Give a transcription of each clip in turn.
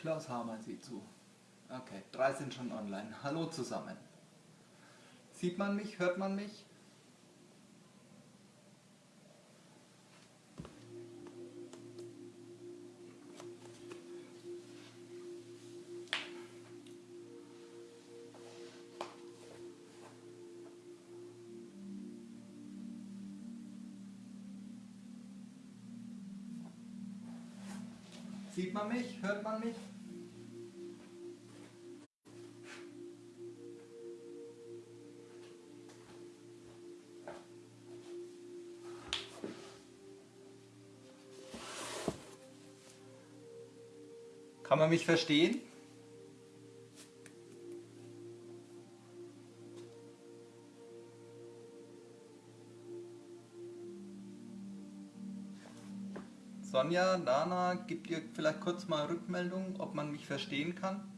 Klaus Hamann sieht zu. Okay, drei sind schon online. Hallo zusammen. Sieht man mich? Hört man mich? Sieht man mich? Hört man mich? Mich verstehen? Sonja, Dana, gibt ihr vielleicht kurz mal Rückmeldung, ob man mich verstehen kann?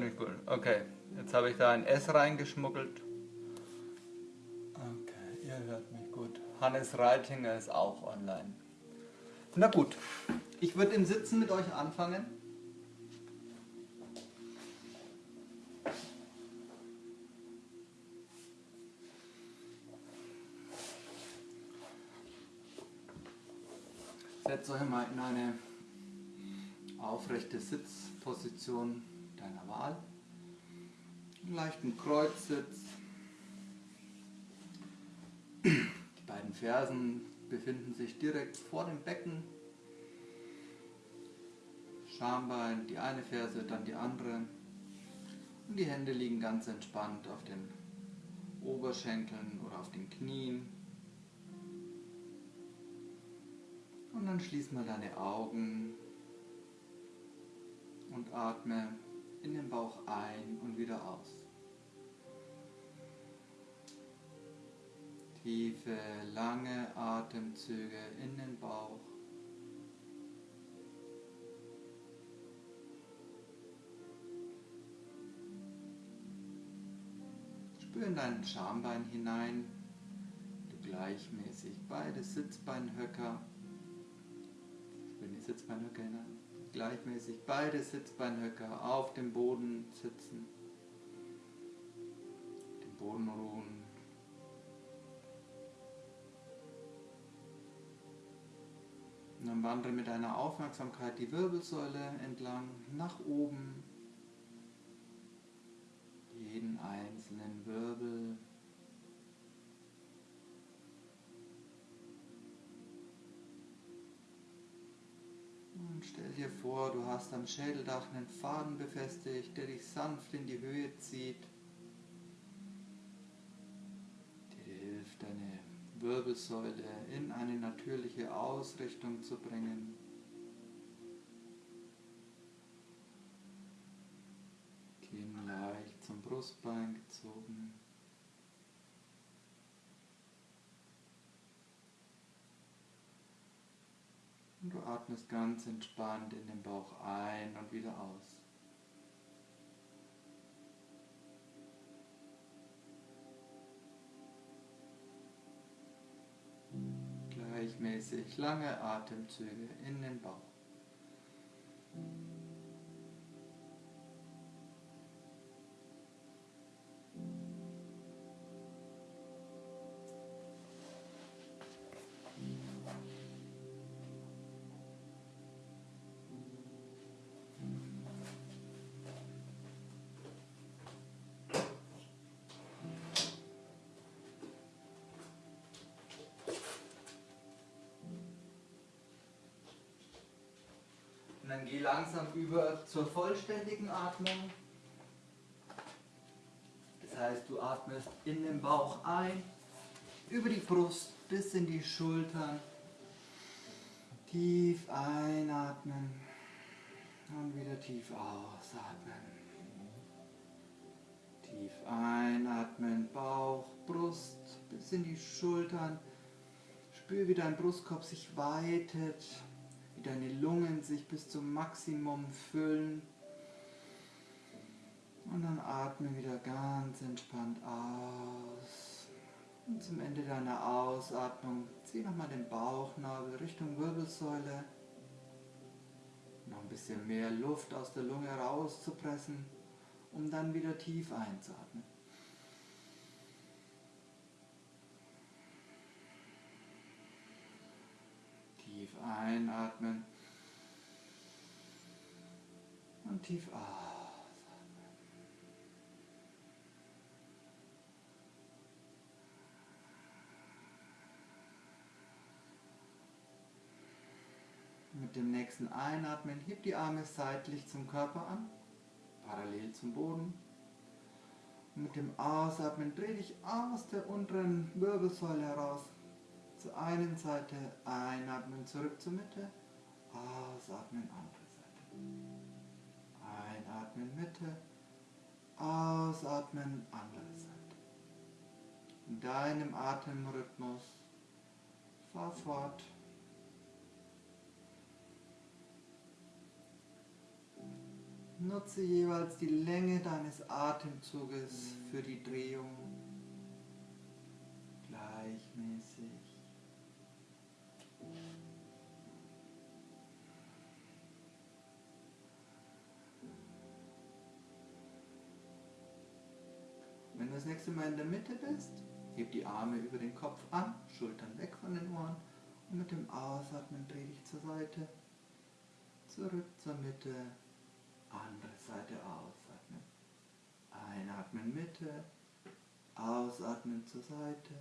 Mich gut. Okay, jetzt habe ich da ein S reingeschmuggelt. Okay, ihr hört mich gut. Hannes Reitinger ist auch online. Na gut, ich würde im Sitzen mit euch anfangen. Setzt euch mal in eine aufrechte Sitzposition deiner Wahl. Einen leichten Kreuzsitz. Die beiden Fersen befinden sich direkt vor dem Becken. Schambein, die eine Ferse, dann die andere. Und die Hände liegen ganz entspannt auf den Oberschenkeln oder auf den Knien. Und dann schließ mal deine Augen und atme in den Bauch ein und wieder aus. Tiefe, lange Atemzüge in den Bauch. Spür in dein Schambein hinein, du gleichmäßig beide Sitzbeinhöcker. Spür in die Sitzbeinhöcker hinein gleichmäßig beide Sitzbeinhöcker auf dem Boden sitzen, den Boden ruhen. Und dann wandere mit deiner Aufmerksamkeit die Wirbelsäule entlang nach oben, jeden einzelnen Wirbel Und stell dir vor, du hast am Schädeldach einen Faden befestigt, der dich sanft in die Höhe zieht, der dir hilft, deine Wirbelsäule in eine natürliche Ausrichtung zu bringen. Kinn leicht zum Brustbein gezogen. Und du atmest ganz entspannt in den Bauch ein und wieder aus. Gleichmäßig lange Atemzüge in den Bauch. Dann geh langsam über zur vollständigen Atmung. heißt, du atmest in den Bauch ein, über die Brust bis in die Schultern. Tief einatmen und wieder tief ausatmen. Tief einatmen, Bauch, Brust bis in die Schultern. Spür, wie dein Brustkorb sich weitet, wie deine Lungen sich bis zum Maximum füllen. Und dann atme wieder ganz entspannt aus. Und zum Ende deiner Ausatmung zieh nochmal den Bauchnabel Richtung Wirbelsäule. Noch ein bisschen mehr Luft aus der Lunge rauszupressen, um dann wieder tief einzuatmen. Einatmen und tief ausatmen. Mit dem nächsten Einatmen heb die Arme seitlich zum Körper an, parallel zum Boden. Mit dem Ausatmen dreh dich aus der unteren Wirbelsäule heraus. Zur einen Seite einatmen, zurück zur Mitte, ausatmen, andere Seite. Einatmen, Mitte, ausatmen, andere Seite. In deinem Atemrhythmus fahr fort. Nutze jeweils die Länge deines Atemzuges für die Drehung gleichmäßig. Das nächste Mal in der Mitte bist, heb die Arme über den Kopf an, Schultern weg von den Ohren und mit dem Ausatmen dreh dich zur Seite, zurück zur Mitte andere Seite ausatmen. Einatmen Mitte, ausatmen zur Seite,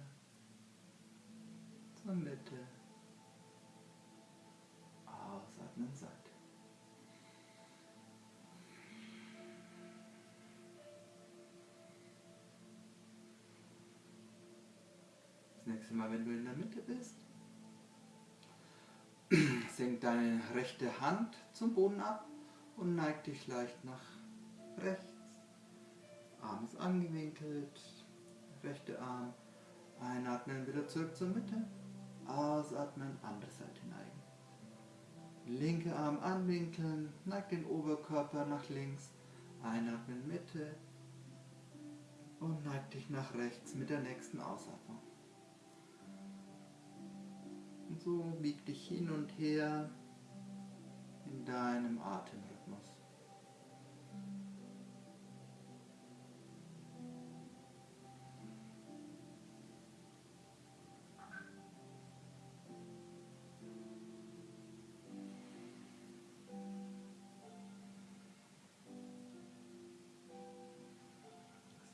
zur Mitte, nächste Mal, wenn du in der Mitte bist, senk deine rechte Hand zum Boden ab und neig dich leicht nach rechts. Arm ist angewinkelt, rechte Arm. Einatmen, wieder zurück zur Mitte. Ausatmen, andere Seite neigen. Linke Arm anwinkeln, neig den Oberkörper nach links. Einatmen, Mitte. Und neig dich nach rechts mit der nächsten Ausatmung. Und so wieg dich hin und her in deinem Atem.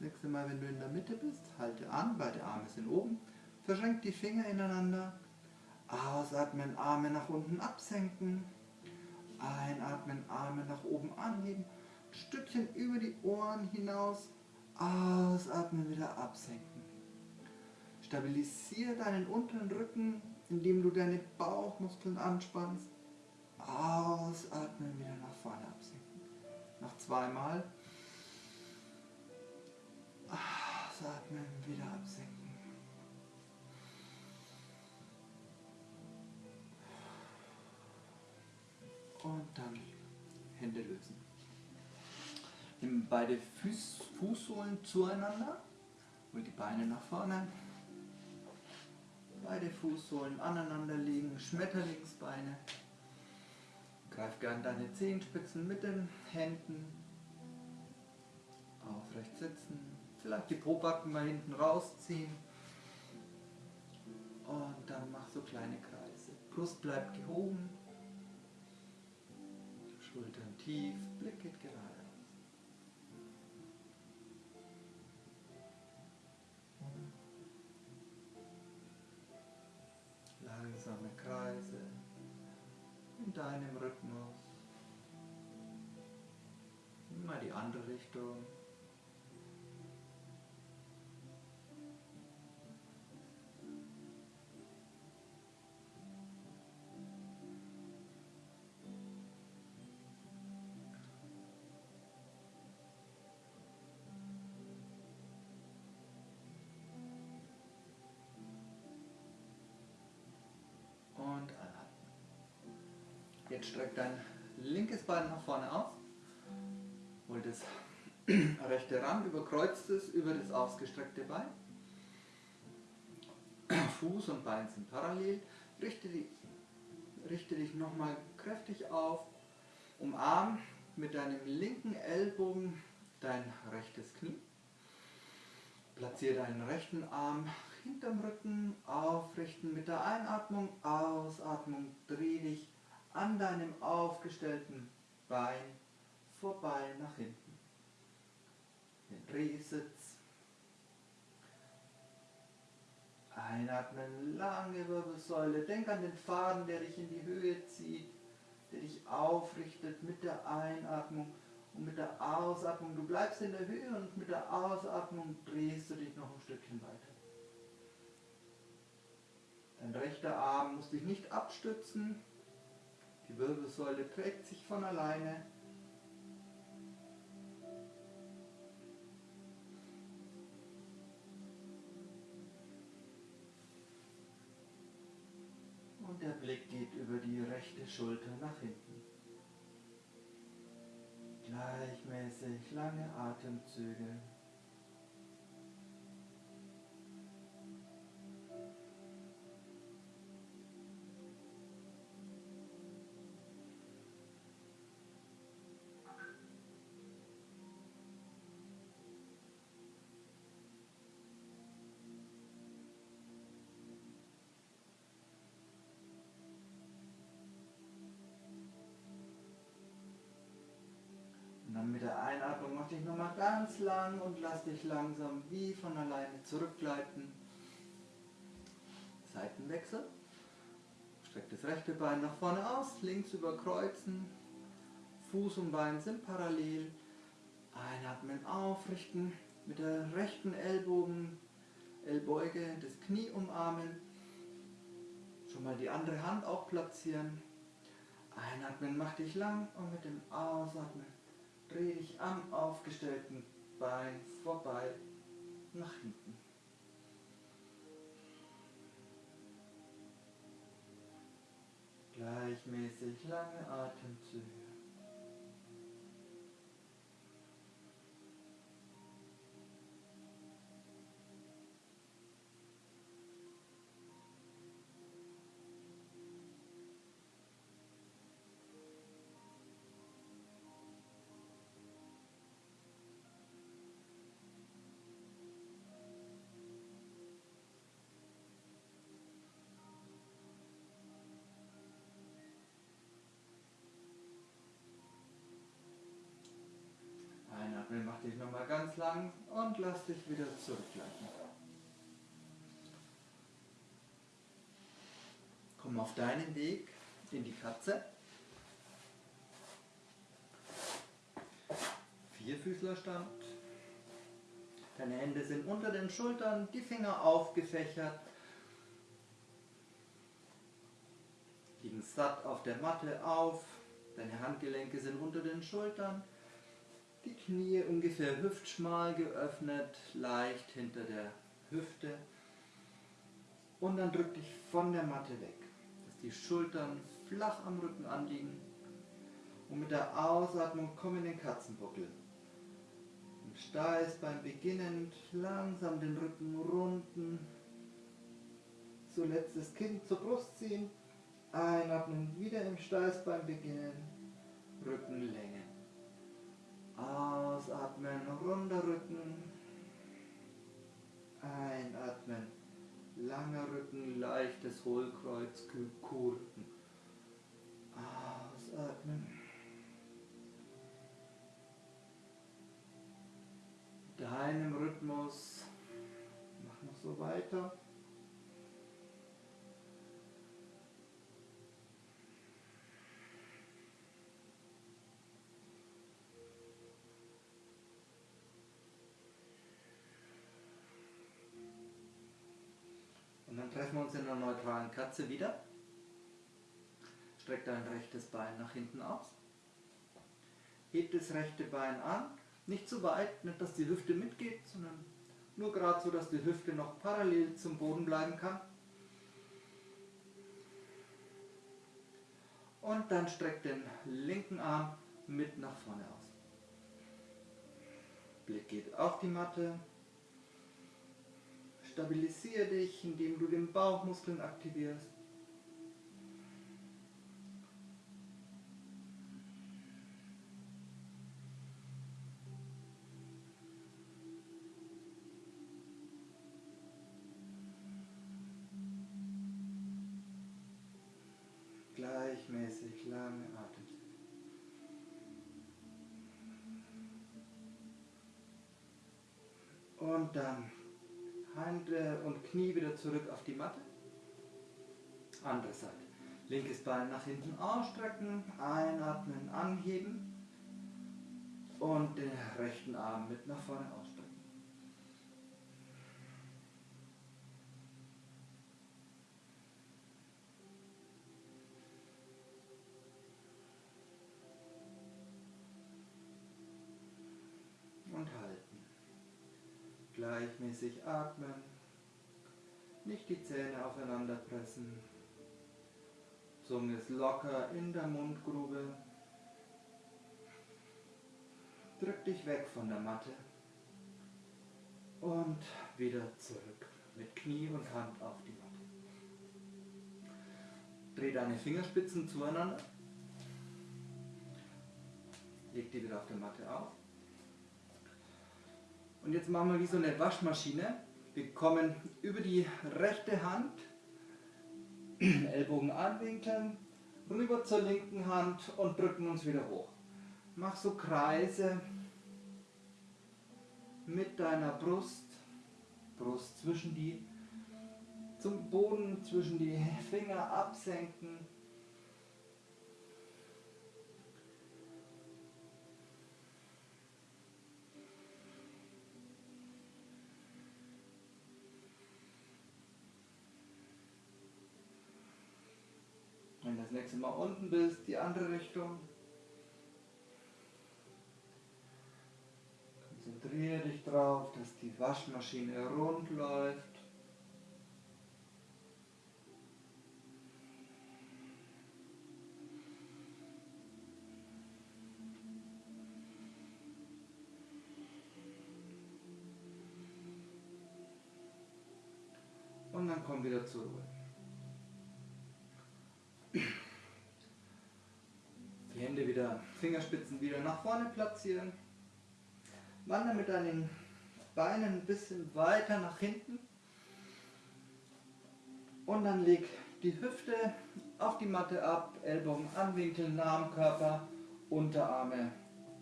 nächste Mal, wenn du in der Mitte bist, halte an, beide Arme sind oben, verschränk die Finger ineinander, ausatmen, Arme nach unten absenken, einatmen, Arme nach oben anheben, Stückchen über die Ohren hinaus, ausatmen, wieder absenken. Stabilisiere deinen unteren Rücken, indem du deine Bauchmuskeln anspannst, ausatmen, wieder nach vorne absenken. Noch zweimal. Ausatmen, wieder absenken. Und dann Hände lösen. Nimm beide Fuß, Fußsohlen zueinander. Hol die Beine nach vorne. Beide Fußsohlen aneinander liegen. Schmetterlingsbeine. Greif gern deine Zehenspitzen mit den Händen. Aufrecht sitzen. Vielleicht die Pobacken mal hinten rausziehen. Und dann mach so kleine Kreise. Brust bleibt gehoben. Schultern tief, Blick geht geradeaus. Langsame Kreise in deinem Rhythmus. Mal die andere Richtung. Jetzt streck dein linkes Bein nach vorne aus. Hol das rechte ran, überkreuzt es über das ausgestreckte Bein. Fuß und Bein sind parallel. Richte, die, richte dich nochmal kräftig auf. Umarm mit deinem linken Ellbogen dein rechtes Knie. Platziere deinen rechten Arm hinterm Rücken, aufrichten mit der Einatmung, Ausatmung, dreh dich an deinem aufgestellten Bein vorbei nach hinten. Den Drehsitz. Einatmen, lange Wirbelsäule. Denk an den Faden, der dich in die Höhe zieht, der dich aufrichtet mit der Einatmung und mit der Ausatmung. Du bleibst in der Höhe und mit der Ausatmung drehst du dich noch ein Stückchen weiter. Dein rechter Arm muss dich nicht abstützen. Die Wirbelsäule trägt sich von alleine. Und der Blick geht über die rechte Schulter nach hinten. Gleichmäßig lange Atemzüge. Nochmal ganz lang und lass dich langsam wie von alleine zurückgleiten. Seitenwechsel. Streck das rechte Bein nach vorne aus, links überkreuzen. Fuß und Bein sind parallel. Einatmen, aufrichten. Mit der rechten Ellbogen, Ellbeuge, das Knie umarmen. Schon mal die andere Hand auch platzieren. Einatmen, mach dich lang und mit dem Ausatmen dreh dich am aufgestellten Bein vorbei nach hinten. Gleichmäßig lange Atemzüge. Dich wieder zurückgleiten. Komm auf deinen Weg in die Katze. Vierfüßlerstand. Deine Hände sind unter den Schultern, die Finger aufgefächert. Liegen satt auf der Matte auf. Deine Handgelenke sind unter den Schultern die Knie ungefähr hüftschmal geöffnet, leicht hinter der Hüfte. Und dann drück dich von der Matte weg, dass die Schultern flach am Rücken anliegen. Und mit der Ausatmung komm in den Katzenbuckel. Im Steißbein beginnend langsam den Rücken runden. Zuletzt das Kinn zur Brust ziehen. Einatmen, wieder im Steißbein beginnen. Rückenlänge. Ausatmen, runder Rücken. Einatmen, langer Rücken, leichtes Hohlkreuz, Kuhrrücken. Ausatmen. Deinem Rhythmus. Mach noch so weiter. Treffen wir uns in einer neutralen Katze wieder. Streck dein rechtes Bein nach hinten aus. Heb das rechte Bein an. Nicht zu weit, nicht dass die Hüfte mitgeht, sondern nur gerade so, dass die Hüfte noch parallel zum Boden bleiben kann. Und dann streck den linken Arm mit nach vorne aus. Blick geht auf die Matte. Stabilisiere dich, indem du den Bauchmuskeln aktivierst. Gleichmäßig lange Atemzüge. Und dann Hände und Knie wieder zurück auf die Matte. Andere Seite. Linkes Bein nach hinten ausstrecken, einatmen, anheben und den rechten Arm mit nach vorne ausstrecken. Gleichmäßig atmen. Nicht die Zähne aufeinander pressen. Zunge ist locker in der Mundgrube. Drück dich weg von der Matte. Und wieder zurück. Mit Knie und Hand auf die Matte. Dreh deine Fingerspitzen zueinander. Leg die wieder auf der Matte auf. Und jetzt machen wir wie so eine Waschmaschine. Wir kommen über die rechte Hand, Ellbogen anwinkeln, rüber zur linken Hand und drücken uns wieder hoch. Mach so Kreise mit deiner Brust, Brust zwischen die, zum Boden, zwischen die Finger absenken. Nächste Mal unten bist, die andere Richtung. Konzentriere dich darauf, dass die Waschmaschine rund läuft. Und dann komm wieder zur Ruhe. Die Hände wieder, Fingerspitzen wieder nach vorne platzieren. Wandern mit deinen Beinen ein bisschen weiter nach hinten. Und dann leg die Hüfte auf die Matte ab, Ellbogen anwinkeln, nah am Körper, Unterarme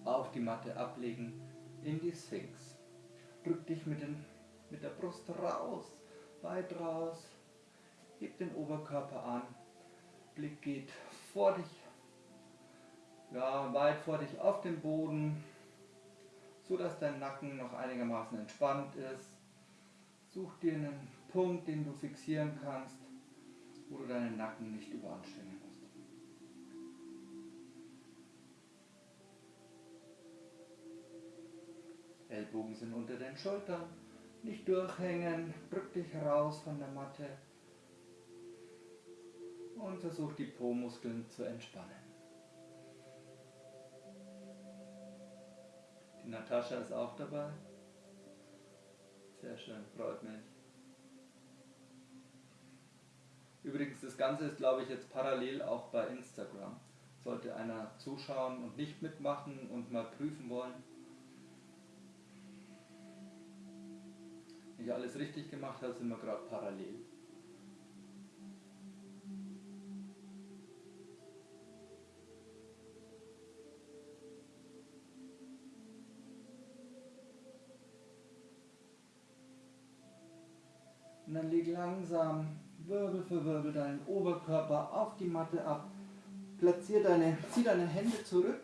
auf die Matte ablegen in die Sphinx. Drück dich mit, den, mit der Brust raus, weit raus, heb den Oberkörper an, Blick geht vor dich, ja, weit vor dich auf den Boden, so dass dein Nacken noch einigermaßen entspannt ist. Such dir einen Punkt, den du fixieren kannst, wo du deinen Nacken nicht überanstrengen musst. Ellbogen sind unter den Schultern, nicht durchhängen, drück dich raus von der Matte und versuch die Po-Muskeln zu entspannen. Natascha ist auch dabei. Sehr schön, freut mich. Übrigens, das Ganze ist, glaube ich, jetzt parallel auch bei Instagram. Sollte einer zuschauen und nicht mitmachen und mal prüfen wollen. Wenn ich alles richtig gemacht habe, sind wir gerade parallel. Und dann leg langsam Wirbel für Wirbel deinen Oberkörper auf die Matte ab. Platzier deine, zieh deine Hände zurück.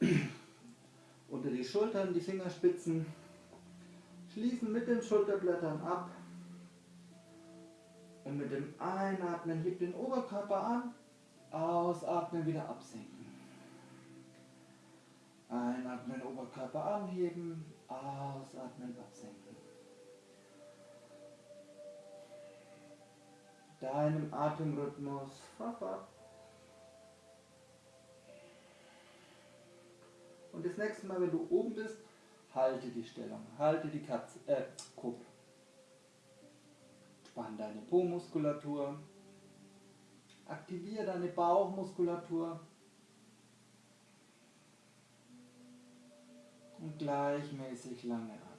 Unter die Schultern, die Fingerspitzen. Schließen mit den Schulterblättern ab. Und mit dem Einatmen heb den Oberkörper an. Ausatmen, wieder absenken. Einatmen, Oberkörper anheben. Ausatmen, absenken. deinem Atemrhythmus. Und das nächste Mal, wenn du oben bist, halte die Stellung, halte die Katze, äh, Kuppe. Spann deine Po-Muskulatur, aktiviere deine Bauchmuskulatur. Und gleichmäßig lange atmen.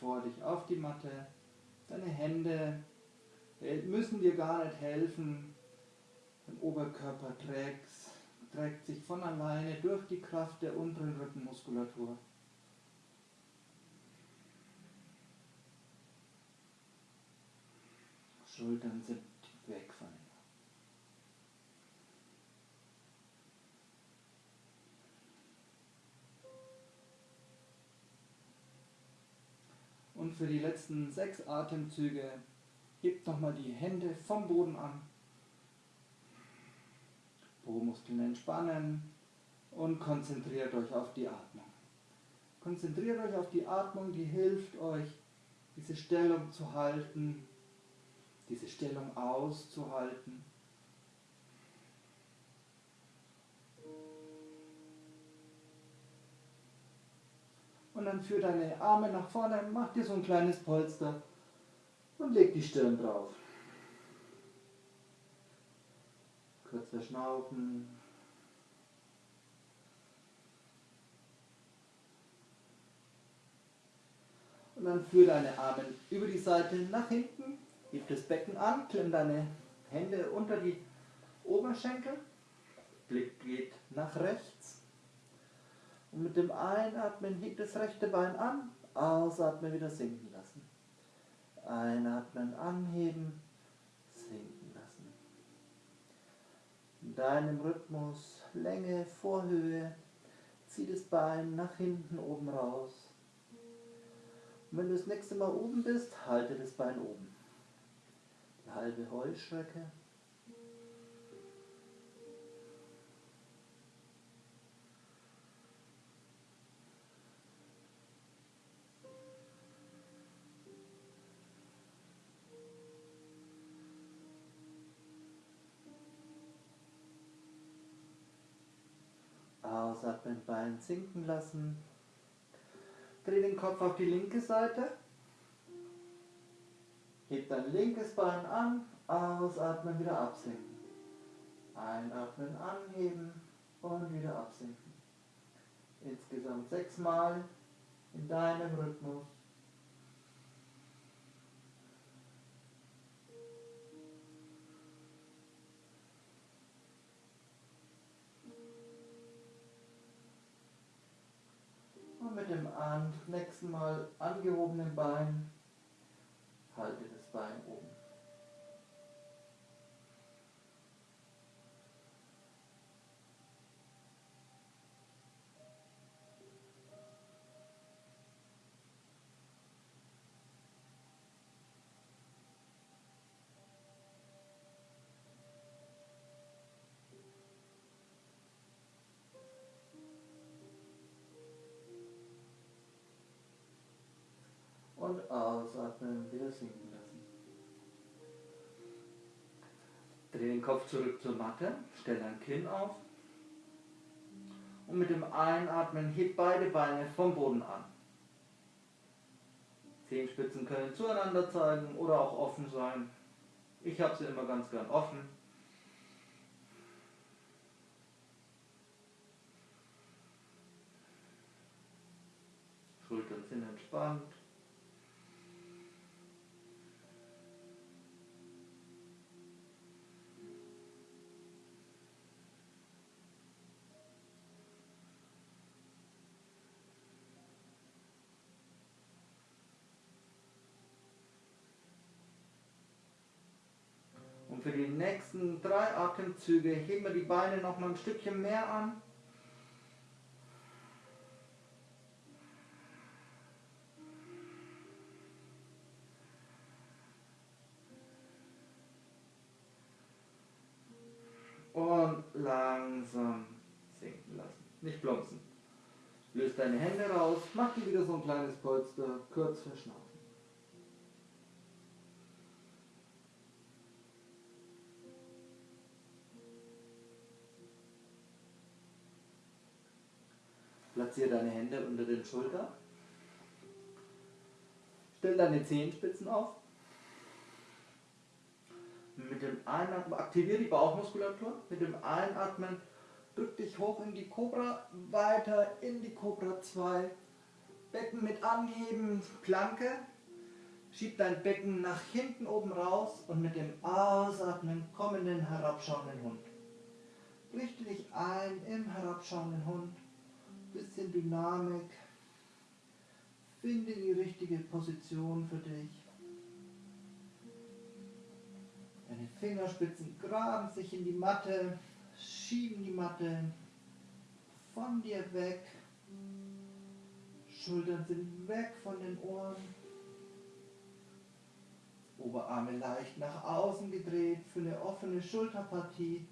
Vor dich auf die Matte, deine Hände müssen dir gar nicht helfen, dein Oberkörper trägt, trägt sich von alleine durch die Kraft der unteren Rückenmuskulatur. Schultern sind Und für die letzten sechs Atemzüge hebt nochmal die Hände vom Boden an. Po-Muskeln entspannen und konzentriert euch auf die Atmung. Konzentriert euch auf die Atmung, die hilft euch, diese Stellung zu halten, diese Stellung auszuhalten. Und dann führ deine Arme nach vorne, mach dir so ein kleines Polster und leg die Stirn drauf. Kurz verschnaufen. Und dann führ deine Arme über die Seite nach hinten Heb das Becken an, klemm deine Hände unter die Oberschenkel. Blick geht nach rechts. Und mit dem Einatmen hebt das rechte Bein an, ausatmen wieder sinken lassen. Einatmen, anheben, sinken lassen. In deinem Rhythmus Länge, Vorhöhe, zieh das Bein nach hinten oben raus. Und wenn du das nächste Mal oben bist, halte das Bein oben halbe Heuschrecke. Ausatmen, Bein sinken lassen. Dreh den Kopf auf die linke Seite. Heb dein linkes Bein an, ausatmen, wieder absinken. Einatmen, anheben und wieder absinken. Insgesamt sechsmal in deinem Rhythmus. Nächsten Mal angehobenen Bein halte das Bein oben. Und ausatmen, wieder sinken lassen. Dreh den Kopf zurück zur Matte, stell dein Kinn auf und mit dem Einatmen heb beide Beine vom Boden an. Zehenspitzen können zueinander zeigen oder auch offen sein. Ich habe sie immer ganz gern offen. Schultern sind entspannt. Und für die nächsten drei Atemzüge heben wir die Beine noch mal ein Stückchen mehr an. Und langsam sinken lassen. Nicht plumpsen. Löst deine Hände raus, mach dir wieder so ein kleines Polster, kurz verschnaufen. Platziere deine Hände unter den Schultern. Stell deine Zehenspitzen auf. Mit dem Einatmen aktiviere die Bauchmuskulatur. Mit dem Einatmen drück dich hoch in die Cobra, weiter in die Cobra 2. Becken mit anheben, Planke. Schieb dein Becken nach hinten oben raus und mit dem Ausatmen komm in den herabschauenden Hund. Richte dich ein im herabschauenden Hund. Bisschen Dynamik. Finde die richtige Position für dich. Deine Fingerspitzen graben sich in die Matte, schieben die Matte von dir weg. Schultern sind weg von den Ohren. Oberarme leicht nach außen gedreht für eine offene Schulterpartie.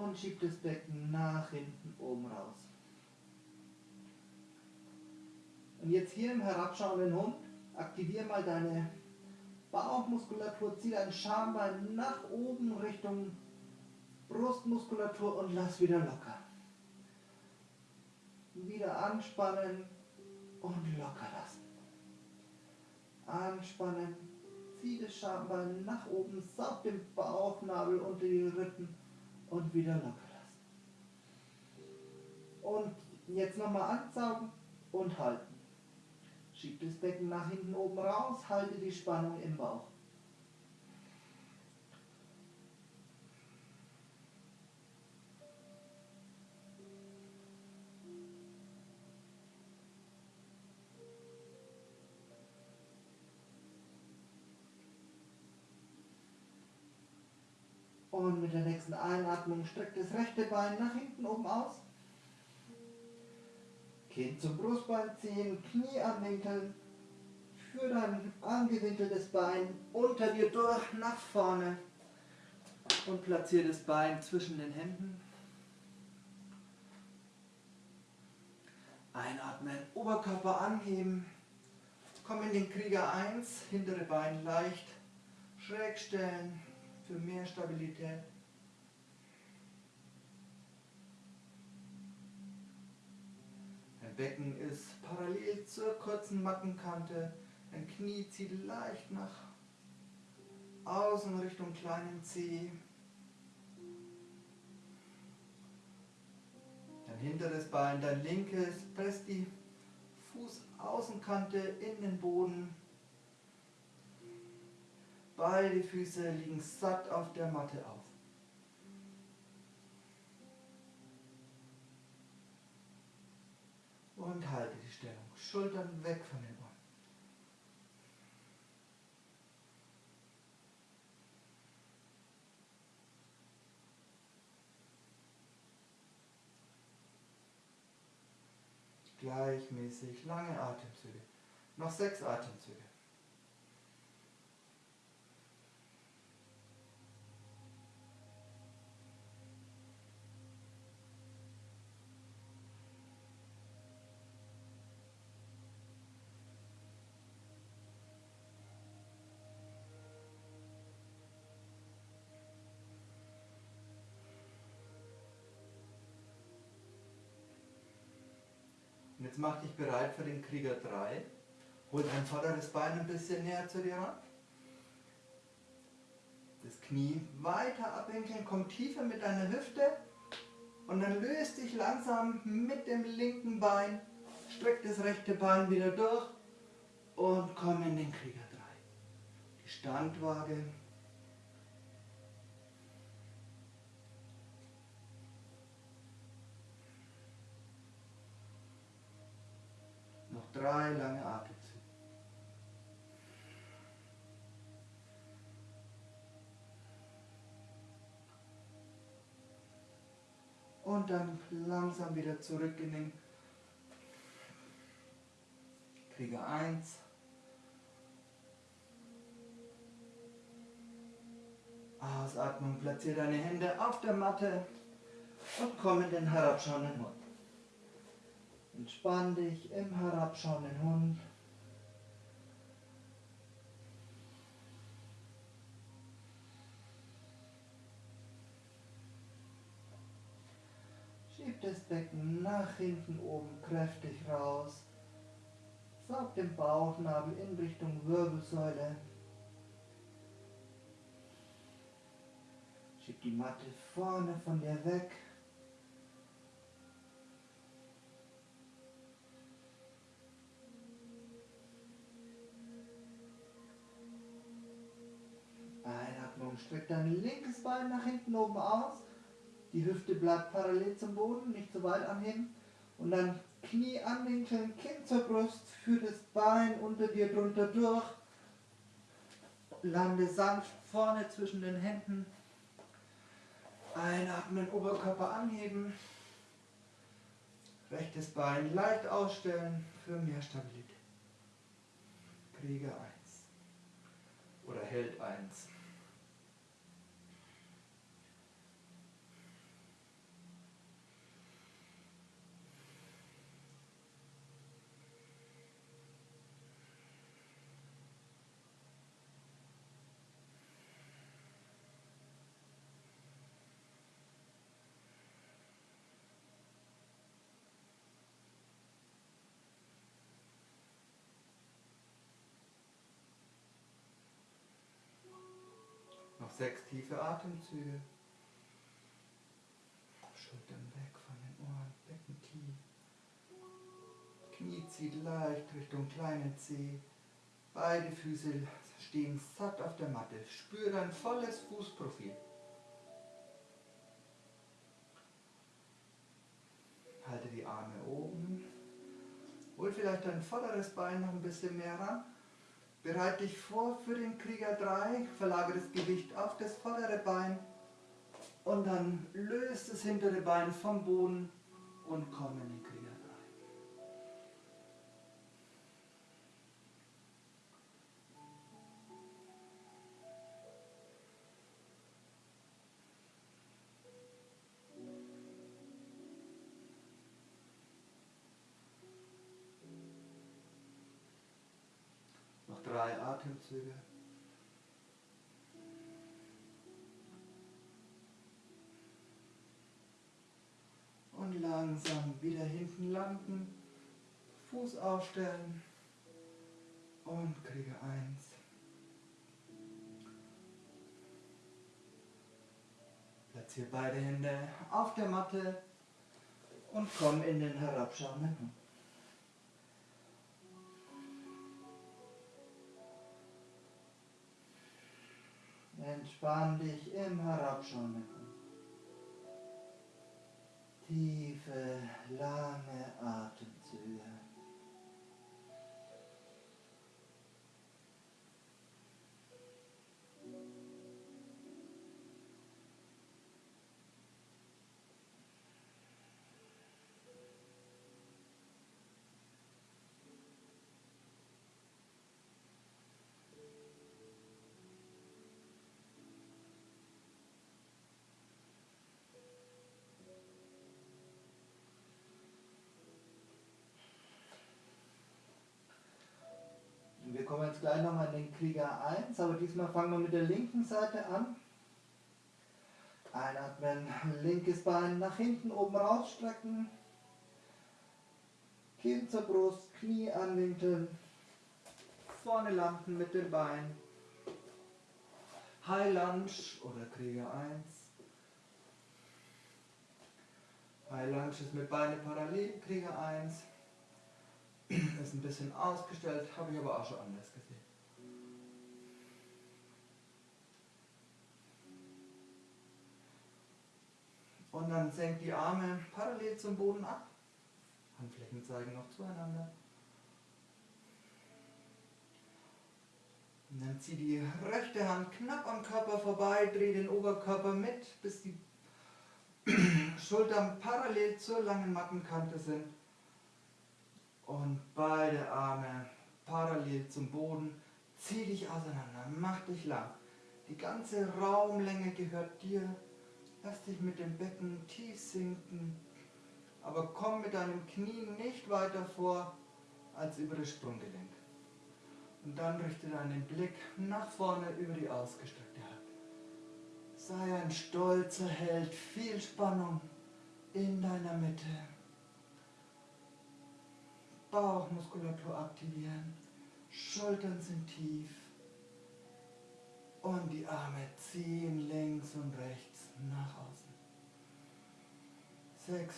Und schieb das Becken nach hinten oben raus. Und jetzt hier im herabschauenden Hund, aktiviere mal deine Bauchmuskulatur, zieh dein Schambein nach oben Richtung Brustmuskulatur und lass wieder locker. Wieder anspannen und locker lassen. Anspannen, zieh das Schambein nach oben, saug den Bauchnabel unter die Rippen und wieder locker lassen. Und jetzt nochmal ansaugen und halten. Schieb das Becken nach hinten oben raus, halte die Spannung im Bauch. Und mit der nächsten Einatmung streckt das rechte Bein nach hinten oben aus. Kinn zum Brustbein ziehen, Knie anwinkeln. Führ dein angewinkeltes Bein unter dir durch nach vorne und platziere das Bein zwischen den Händen. Einatmen, Oberkörper anheben. Komm in den Krieger 1, hintere Bein leicht schräg stellen für mehr Stabilität. Becken ist parallel zur kurzen Mattenkante. Dein Knie zieht leicht nach außen Richtung kleinen Zeh. Dein hinteres Bein, dein linkes, presst die Fußaußenkante in den Boden. Beide Füße liegen satt auf der Matte auf. Und halte die Stellung. Schultern weg von den Ohren. Gleichmäßig lange Atemzüge. Noch sechs Atemzüge. Jetzt mach dich bereit für den Krieger 3. Hol dein vorderes Bein ein bisschen näher zu dir ran. Das Knie weiter abwinkeln, komm tiefer mit deiner Hüfte und dann löst dich langsam mit dem linken Bein, streck das rechte Bein wieder durch und komm in den Krieger 3. Die Standwaage drei lange Atemzüge. Und dann langsam wieder zurück in den Krieger 1. Ausatmung, platziere deine Hände auf der Matte und komm in den herabschauenden Mund. Entspann dich im herabschauenden Hund. Schieb das Becken nach hinten oben kräftig raus. Saug den Bauchnabel in Richtung Wirbelsäule. Schieb die Matte vorne von dir weg. Streck dein linkes Bein nach hinten oben aus. Die Hüfte bleibt parallel zum Boden, nicht zu weit anheben. Und dann Knie anwinkeln, Kinn zur Brust, führ das Bein unter dir drunter durch. Lande sanft vorne zwischen den Händen. Einatmen, Oberkörper anheben. Rechtes Bein leicht ausstellen für mehr Stabilität. Krieger 1. Oder Held 1. Noch sechs tiefe Atemzüge. Schultern weg von den Ohren, Becken tief. Knie zieht leicht Richtung kleine Zeh. Beide Füße stehen satt auf der Matte. Spür dein volles Fußprofil. Halte die Arme oben. Hol vielleicht dein vorderes Bein noch ein bisschen mehr ran. Bereite dich vor für den Krieger 3, verlagere das Gewicht auf das vordere Bein und dann löst das hintere Bein vom Boden und komm in den Atemzüge. Und langsam wieder hinten landen, Fuß aufstellen und kriege eins. Platziere beide Hände auf der Matte und komm in den herabschauenden Hund. Entspann dich im Herabschauenden Hund. Tiefe, lange Atemzüge. Gleich nochmal in den Krieger 1, aber diesmal fangen wir mit der linken Seite an. Einatmen, linkes Bein nach hinten oben rausstrecken. Kinn zur Brust, Knie anwinkeln. Vorne landen mit dem Bein. High Lunge oder Krieger 1. High Lunge ist mit Beine parallel, Krieger 1 ist ein bisschen ausgestellt, habe ich aber auch schon anders gesehen. Und dann senkt die Arme parallel zum Boden ab. Handflächen zeigen noch zueinander. Und dann zieh die rechte Hand knapp am Körper vorbei, dreh den Oberkörper mit, bis die Schultern parallel zur langen Mattenkante sind. Und beide Arme parallel zum Boden. Zieh dich auseinander, mach dich lang. Die ganze Raumlänge gehört dir. Lass dich mit dem Becken tief sinken. Aber komm mit deinem Knie nicht weiter vor als über das Sprunggelenk. Und dann richte deinen Blick nach vorne über die ausgestreckte Hand. Sei ein stolzer Held, viel Spannung in deiner Mitte. Bauchmuskulatur aktivieren. Schultern sind tief. Und die Arme ziehen links und rechts nach außen. Sechs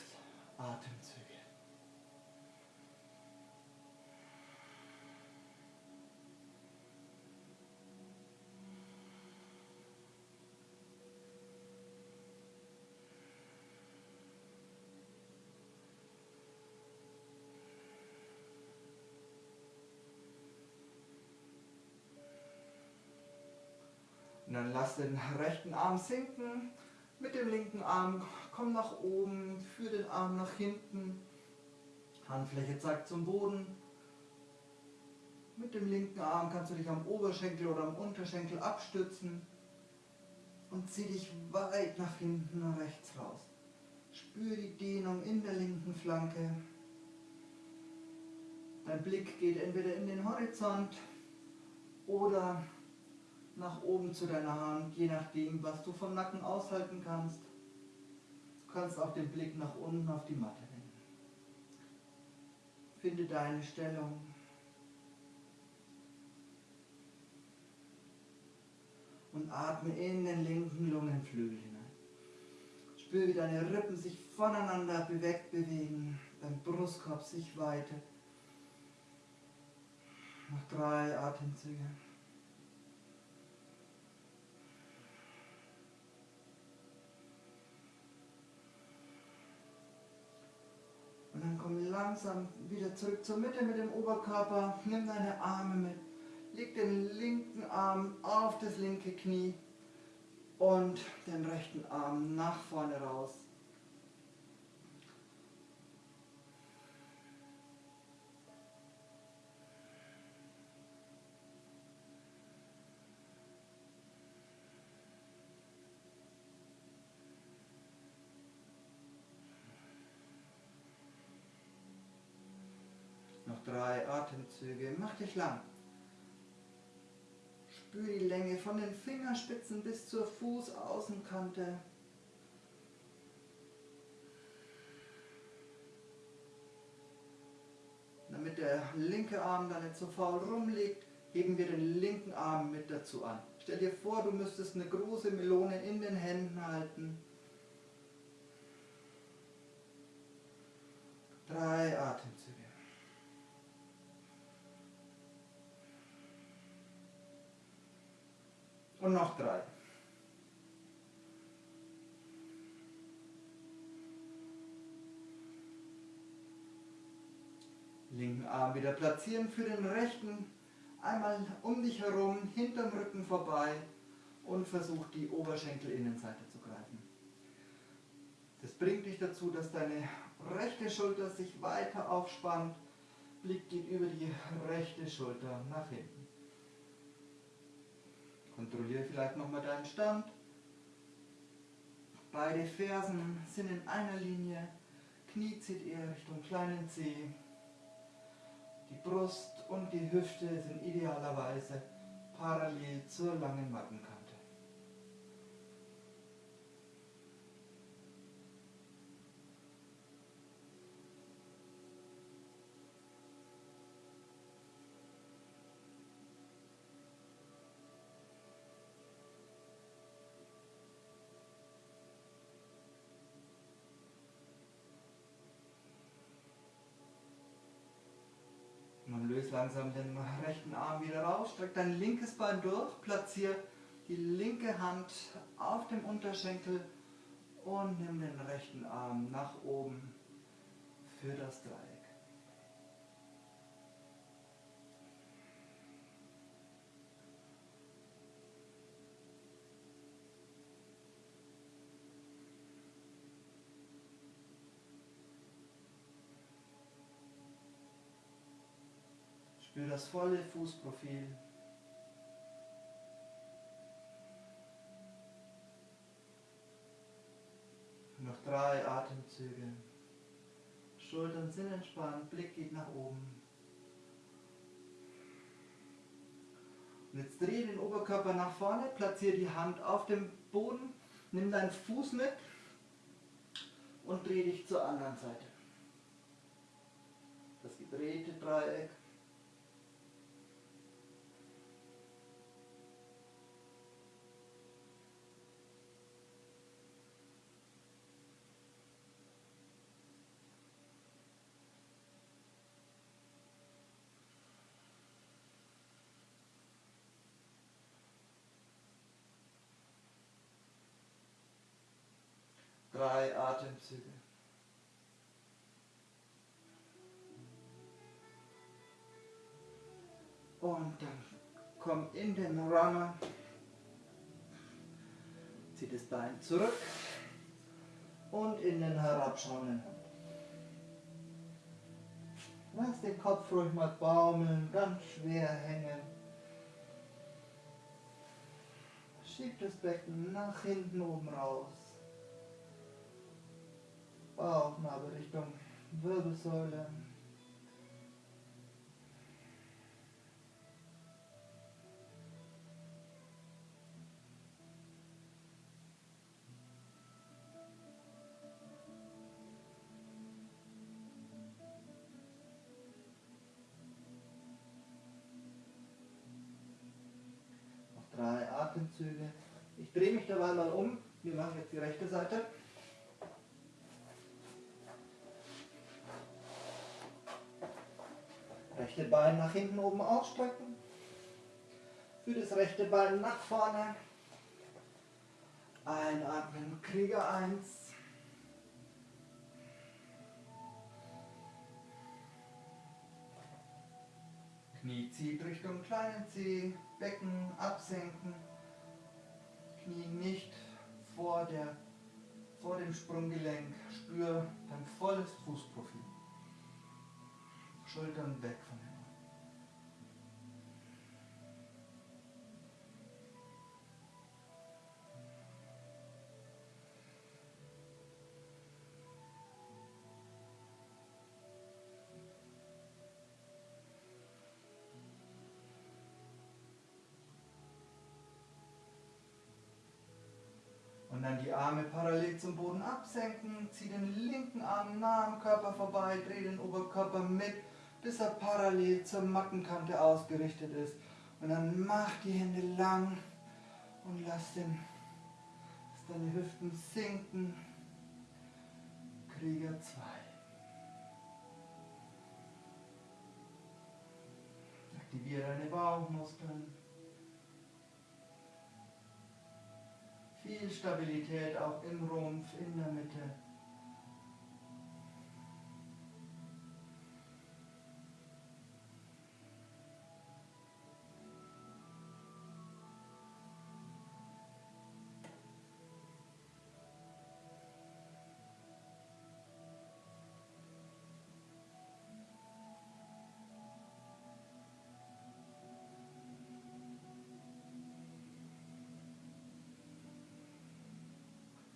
Atemzüge. Und dann lass den rechten Arm sinken. Mit dem linken Arm komm nach oben, führ den Arm nach hinten. Handfläche zeigt zum Boden. Mit dem linken Arm kannst du dich am Oberschenkel oder am Unterschenkel abstützen und zieh dich weit nach hinten und rechts raus. Spür die Dehnung in der linken Flanke. Dein Blick geht entweder in den Horizont oder nach oben zu deiner Hand, je nachdem, was du vom Nacken aushalten kannst. Du kannst auch den Blick nach unten auf die Matte wenden. Finde deine Stellung. Und atme in den linken Lungenflügel hinein. Spür, wie deine Rippen sich voneinander bewegt bewegen, dein Brustkorb sich weitet. Noch drei Atemzüge. Und dann komm langsam wieder zurück zur Mitte mit dem Oberkörper. Nimm deine Arme mit. Leg den linken Arm auf das linke Knie und den rechten Arm nach vorne raus. Noch drei Atemzüge. Mach dich lang. Spür die Länge von den Fingerspitzen bis zur Fußaußenkante. Damit der linke Arm da nicht so faul rumliegt, heben wir den linken Arm mit dazu an. Stell dir vor, du müsstest eine große Melone in den Händen halten. Drei Atemzüge. Und noch drei. Linken Arm wieder platzieren für den rechten. Einmal um dich herum, hinterm Rücken vorbei und versuch die Oberschenkelinnenseite zu greifen. Das bringt dich dazu, dass deine rechte Schulter sich weiter aufspannt. Blick geht über die rechte Schulter nach hinten. Kontrolliere vielleicht nochmal deinen Stand. Beide Fersen sind in einer Linie. Knie zieht eher Richtung kleinen Zeh. Die Brust und die Hüfte sind idealerweise parallel zur langen Mattenkante. Langsam den rechten Arm wieder raus, streck dein linkes Bein durch, platziere die linke Hand auf dem Unterschenkel und nimm den rechten Arm nach oben für das Dreieck. Spür das volle Fußprofil. Noch drei Atemzüge. Schultern sind entspannt, Blick geht nach oben. Und jetzt dreh den Oberkörper nach vorne, platziere die Hand auf dem Boden, nimm deinen Fuß mit, und dreh dich zur anderen Seite. Das gedrehte Dreieck. Dann komm in den Runner. Zieh das Bein zurück und in den herabschauenden Hund. Lass den Kopf ruhig mal baumeln, ganz schwer hängen. Schieb das Becken nach hinten oben raus. Bauchnabel Richtung Wirbelsäule. Mal um. Wir machen jetzt die rechte Seite. Rechte Bein nach hinten oben ausstrecken. Für das rechte Bein nach vorne. Einatmen, Krieger 1. Knie zieht Richtung kleinen Zeh, Becken absenken. Knie nicht vor, der, vor dem Sprunggelenk. Spür dein volles Fußprofil. Schultern weg von den Arme parallel zum Boden absenken, zieh den linken Arm nah am Körper vorbei, dreh den Oberkörper mit, bis er parallel zur Mattenkante ausgerichtet ist. Und dann mach die Hände lang und lass, den, lass deine Hüften sinken. Krieger 2. Aktiviere deine Bauchmuskeln. Viel Stabilität auch im Rumpf, in der Mitte.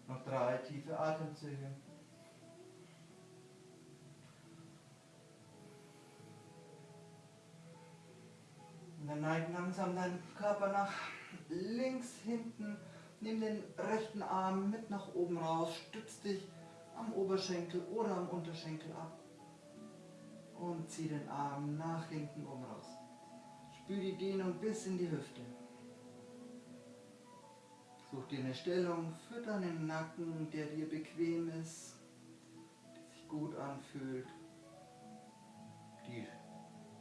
Noch drei tiefe Atemzüge. Und dann neig langsam deinen Körper nach links hinten. Nimm den rechten Arm mit nach oben raus. Stütz dich am Oberschenkel oder am Unterschenkel ab. Und zieh den Arm nach hinten oben raus. Spür die Dehnung bis in die Hüfte. Such dir eine Stellung für deinen Nacken, der dir bequem ist, die sich gut anfühlt, die,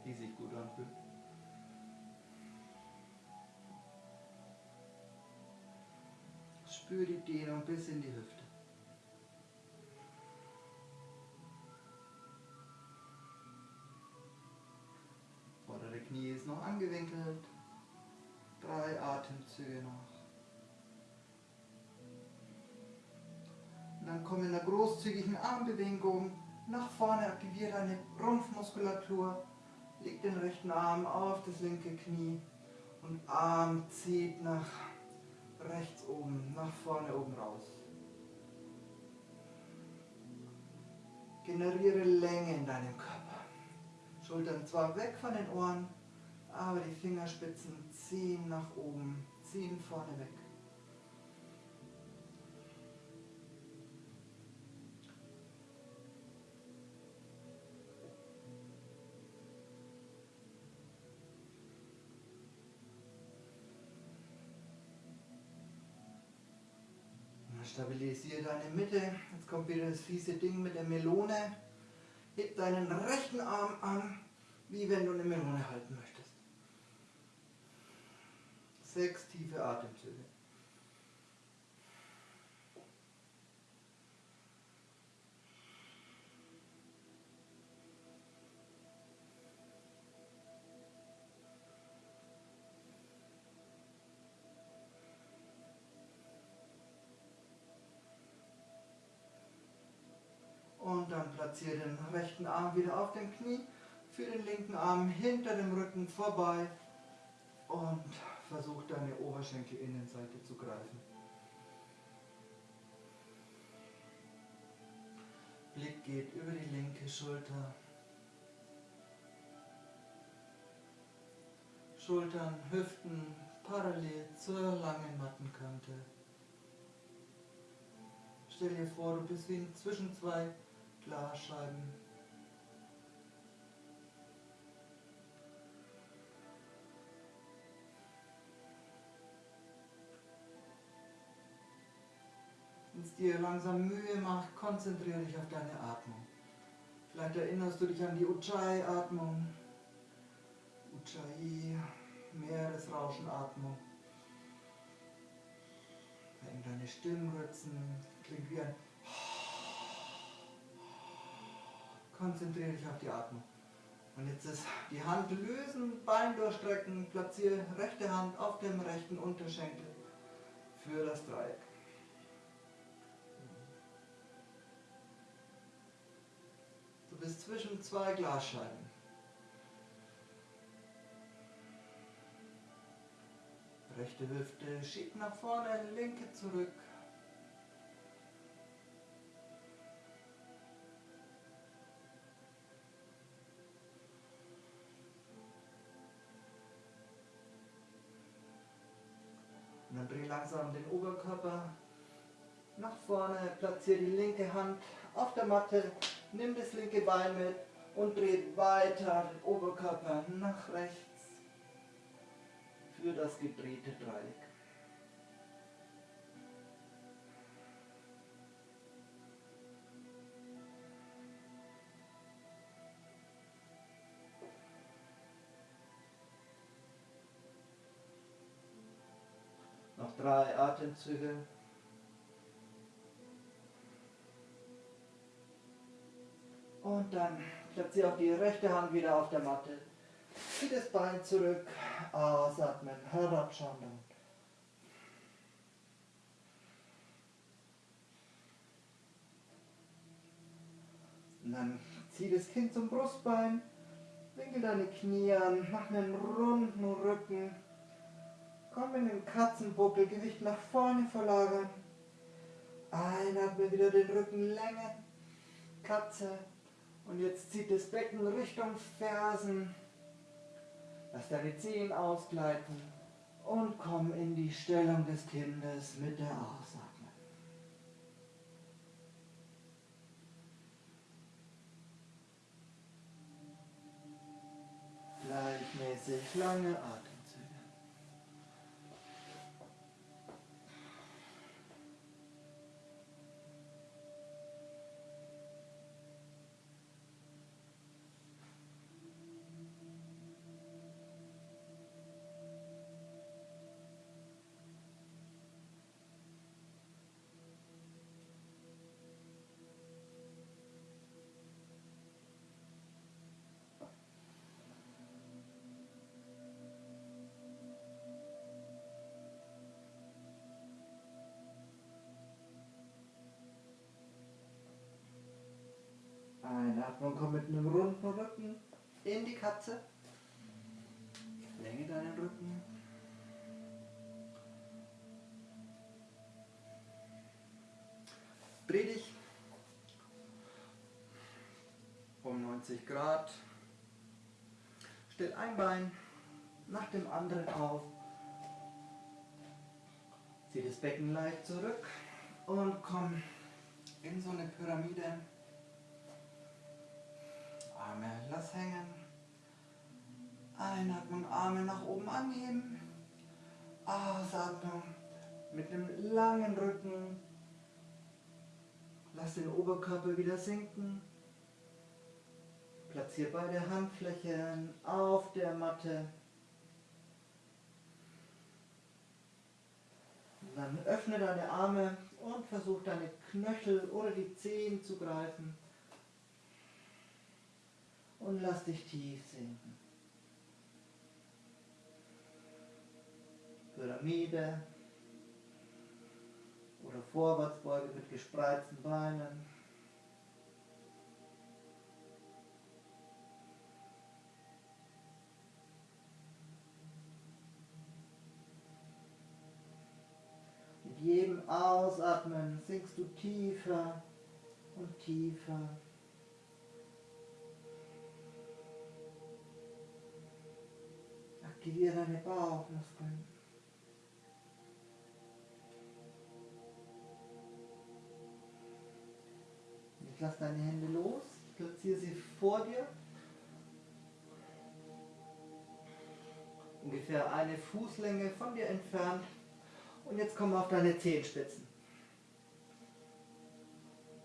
die sich gut anfühlt. Spür die Dehnung bis in die Hüfte. Vordere Knie ist noch angewinkelt. Drei Atemzüge noch. Dann komm in einer großzügigen Armbewegung nach vorne, aktiviere deine Rumpfmuskulatur, leg den rechten Arm auf das linke Knie und Arm zieht nach rechts oben, nach vorne oben raus. Generiere Länge in deinem Körper. Schultern zwar weg von den Ohren, aber die Fingerspitzen ziehen nach oben, ziehen vorne weg. Stabilisiere deine Mitte. Jetzt kommt wieder das fiese Ding mit der Melone. Heb deinen rechten Arm an, wie wenn du eine Melone halten möchtest. Sechs tiefe Atemzüge. Platziere den rechten Arm wieder auf dem Knie, für den linken Arm hinter dem Rücken vorbei und versuch deine Oberschenkelinnenseite zu greifen. Blick geht über die linke Schulter. Schultern, Hüften parallel zur langen Mattenkante. Stell dir vor, du bist wie zwischen zwei Glasscheiben. Wenn es dir langsam Mühe macht, konzentriere dich auf deine Atmung. Vielleicht erinnerst du dich an die Ujjayi-Atmung. Ujjayi, Meeresrauschenatmung. Vereng deine Stimmritzen, klingt wie ein Konzentriere dich auf die Atmung. Und jetzt ist die Hand lösen, Bein durchstrecken, platziere rechte Hand auf dem rechten Unterschenkel für das Dreieck. Du bist zwischen zwei Glasscheiben. Rechte Hüfte schiebt nach vorne, linke zurück. Oberkörper nach vorne, platziere die linke Hand auf der Matte, nimm das linke Bein mit und dreh weiter den Oberkörper nach rechts für das gedrehte Dreieck. Noch drei Atemzüge. Und dann platziere auch die rechte Hand wieder auf der Matte. Zieh das Bein zurück, ausatmen, herabschauen. Und dann zieh das Kind zum Brustbein, winkel deine Knie an, mach einen runden Rücken. Komm in den Katzenbuckel, Gewicht nach vorne verlagern. Einatmen, wieder den Rücken längen. Katze. Und jetzt zieht das Becken Richtung Fersen. Lass deine Zehen ausgleiten. Und komm in die Stellung des Kindes mit der Ausatmung. Gleichmäßig lange Atemzüge. Einatmung, komm mit einem runden Rücken in die Katze. Länge deinen Rücken. Dreh dich um 90 Grad. Stell ein Bein nach dem anderen auf. Zieh das Becken leicht zurück und komm in so eine Pyramide. Arme lass hängen. Einatmung, Arme nach oben anheben. Ausatmung mit einem langen Rücken Lass den Oberkörper wieder sinken. Platziere beide Handflächen auf der Matte. Dann öffne deine Arme und versuch deine Knöchel oder die Zehen zu greifen. Und lass dich tief sinken. Pyramide oder Vorwärtsbeuge mit gespreizten Beinen. Mit jedem Ausatmen sinkst du tiefer und tiefer. Aktiviere deine Bauchmuskeln. Jetzt lass deine Hände los, platziere sie vor dir. Ungefähr eine Fußlänge von dir entfernt. Und jetzt komm auf deine Zehenspitzen.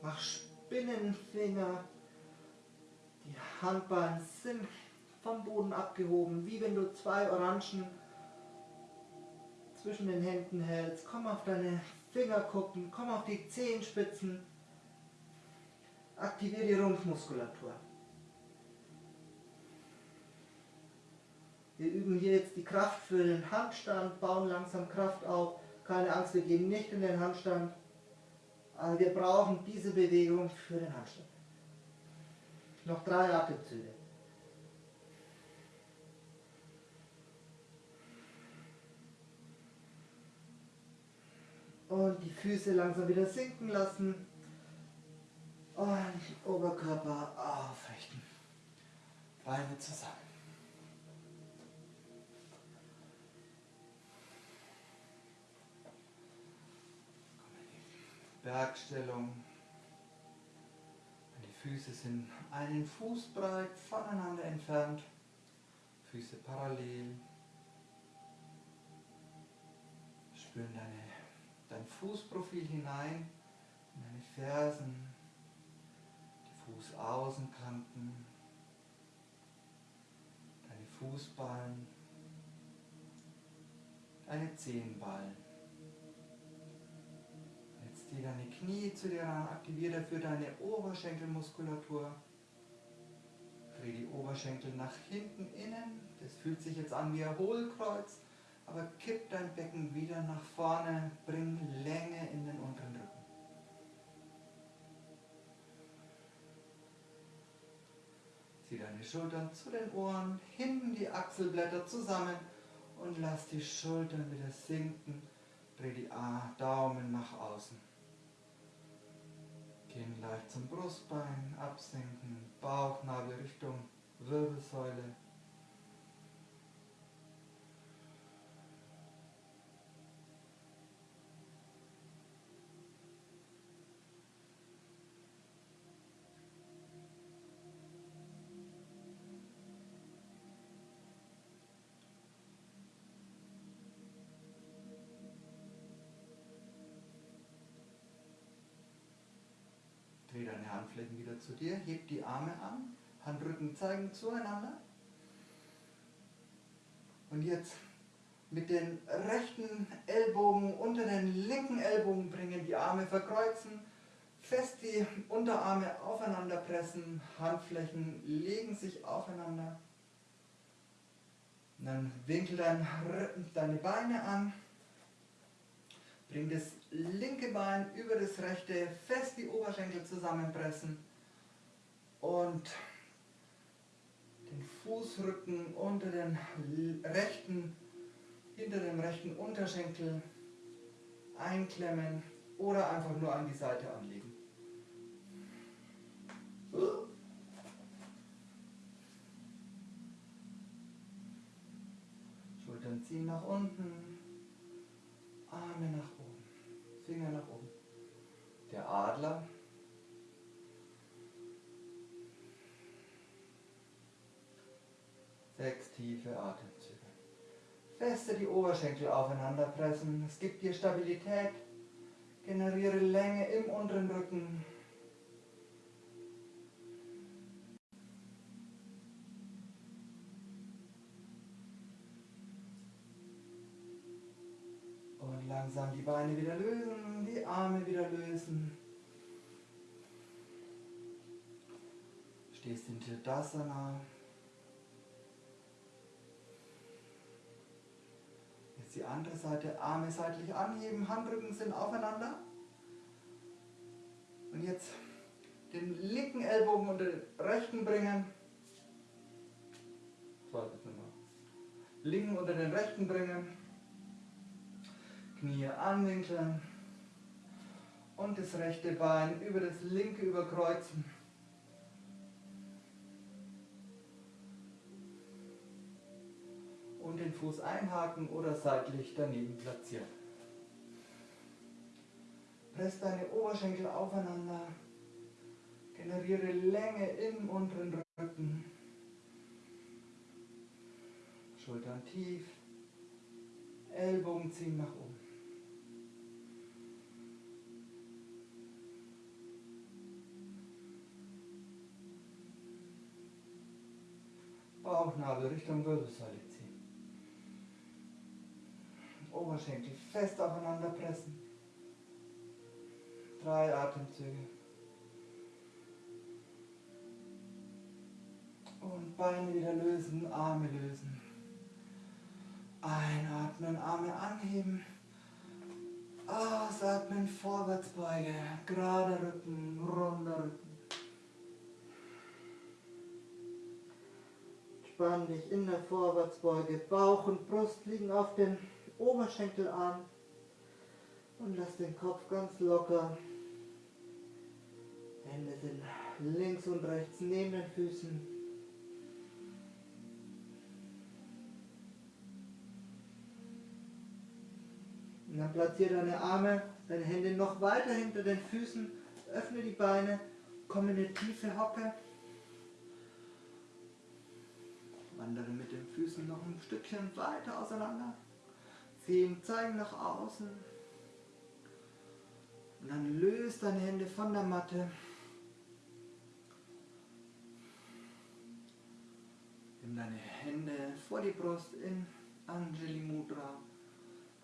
Mach Spinnenfinger. Die Handballen sind vom Boden abgehoben, wie wenn du zwei Orangen zwischen den Händen hältst. Komm auf deine Finger gucken, komm auf die Zehenspitzen. Aktiviere die Rumpfmuskulatur. Wir üben hier jetzt die Kraft für den Handstand, bauen langsam Kraft auf. Keine Angst, wir gehen nicht in den Handstand. Aber wir brauchen diese Bewegung für den Handstand. Noch drei Atemzüge. Und die Füße langsam wieder sinken lassen. Und Oberkörper aufrichten. Beine zusammen. Bergstellung. Die Füße sind einen Fuß breit voneinander entfernt. Füße parallel. Spüren deine, dein Fußprofil hinein in deine Fersen, die Fußaußenkanten, deine Fußballen, deine Zehenballen. Jetzt zieh deine Knie zu dir ran, aktiviere dafür deine Oberschenkelmuskulatur. Dreh die Oberschenkel nach hinten innen. Das fühlt sich jetzt an wie ein Hohlkreuz, aber kipp dein Becken wieder nach vorne, bring Länge in den unteren Rücken. Zieh deine Schultern zu den Ohren, hinten die Achselblätter zusammen und lass die Schultern wieder sinken. Dreh die Daumen nach außen. Gehen leicht zum Brustbein, absenken, Bauchnabel Richtung Wirbelsäule. Handflächen wieder zu dir, heb die Arme an, Handrücken zeigen zueinander. Und jetzt mit den rechten Ellbogen unter den linken Ellbogen bringen, die Arme verkreuzen, fest die Unterarme aufeinander pressen, Handflächen legen sich aufeinander. Und dann winkel dein, deine Beine an, bring das linke Bein über das rechte, fest die Oberschenkel zusammenpressen und den Fußrücken unter den rechten, hinter dem rechten Unterschenkel einklemmen oder einfach nur an die Seite anlegen. Schultern ziehen nach unten, Arme nach oben, Finger nach oben. Der Adler. Sechs tiefe Atemzüge. Feste die Oberschenkel aufeinander pressen. Es gibt dir Stabilität. Generiere Länge im unteren Rücken. Langsam die Beine wieder lösen, die Arme wieder lösen. Stehst in Tadasana. Jetzt die andere Seite, Arme seitlich anheben, Handrücken sind aufeinander. Und jetzt den linken Ellbogen unter den rechten bringen. Linken unter den rechten bringen. Knie anwinkeln. Und das rechte Bein über das linke überkreuzen. Und den Fuß einhaken oder seitlich daneben platzieren. Press deine Oberschenkel aufeinander. Generiere Länge im unteren Rücken. Schultern tief. Ellbogen ziehen nach oben. Bauchnabel Richtung Wirbelsäule ziehen. Oberschenkel fest aufeinander pressen. Drei Atemzüge. Und Beine wieder lösen, Arme lösen. Einatmen, Arme anheben. Ausatmen, Vorwärtsbeuge. Gerade Rücken, runder Rücken. Spann dich in der Vorwärtsbeuge. Bauch und Brust liegen auf den Oberschenkelarm. Und lass den Kopf ganz locker. Hände sind links und rechts neben den Füßen. Und dann platziere deine Arme, deine Hände noch weiter hinter den Füßen. Öffne die Beine, komm in eine tiefe Hocke. Wandere mit den Füßen noch ein Stückchen weiter auseinander. Zehen zeigen nach außen. Und dann löst deine Hände von der Matte. Nimm deine Hände vor die Brust in Anjali Mudra.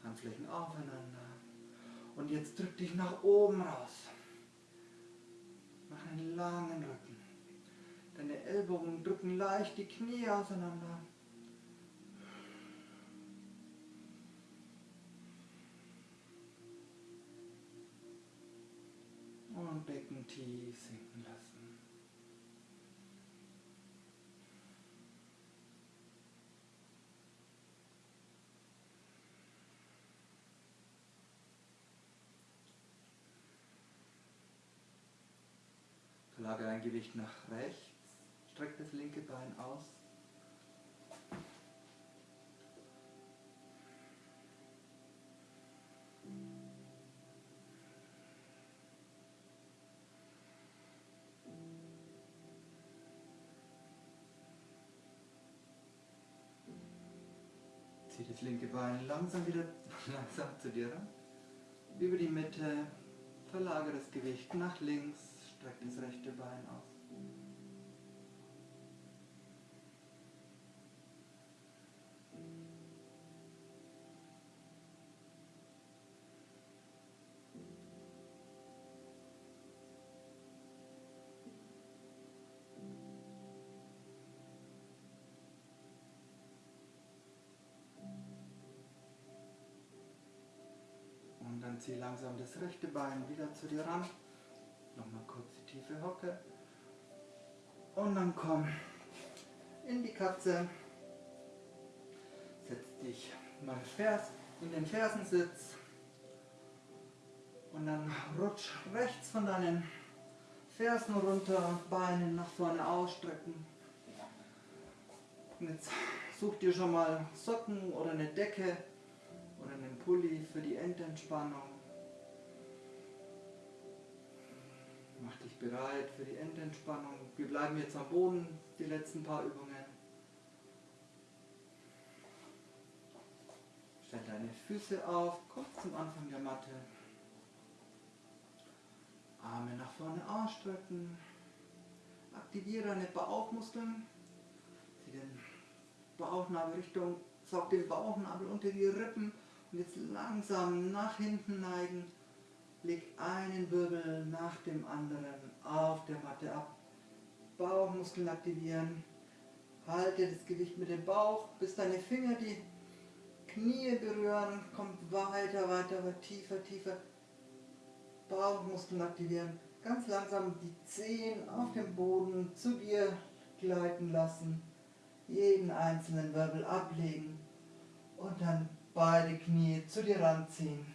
Handflächen aufeinander. Und jetzt drück dich nach oben raus. Mach einen langen Rücken. Deine Ellbogen drücken leicht die Knie auseinander. Und Becken tief sinken lassen. Verlagere dein Gewicht nach rechts. Streck das linke Bein aus. Zieh das linke Bein langsam wieder langsam zu dir ran. Über die Mitte. Verlagere das Gewicht nach links. Streck das rechte Bein aus. Zieh langsam das rechte Bein wieder zu dir ran. Nochmal kurz die tiefe Hocke. Und dann komm in die Katze. Setz dich mal in den Fersensitz. Und dann rutsch rechts von deinen Fersen runter, Beine nach vorne ausstrecken. Und jetzt such dir schon mal Socken oder eine Decke oder einen Pulli für die Endentspannung. Bereit für die Endentspannung. Wir bleiben jetzt am Boden, die letzten paar Übungen. Stell deine Füße auf, komm zum Anfang der Matte. Arme nach vorne ausstrecken. Aktiviere deine Bauchmuskeln. Zieh den Bauchnabel Richtung, saug den Bauchnabel unter die Rippen Und jetzt langsam nach hinten neigen. Leg einen Wirbel nach dem anderen auf der Matte ab. Bauchmuskeln aktivieren. Halte das Gewicht mit dem Bauch, bis deine Finger die Knie berühren. Kommt weiter, weiter, weiter, tiefer, tiefer. Bauchmuskeln aktivieren. Ganz langsam die Zehen auf dem Boden zu dir gleiten lassen. Jeden einzelnen Wirbel ablegen. Und dann beide Knie zu dir ranziehen.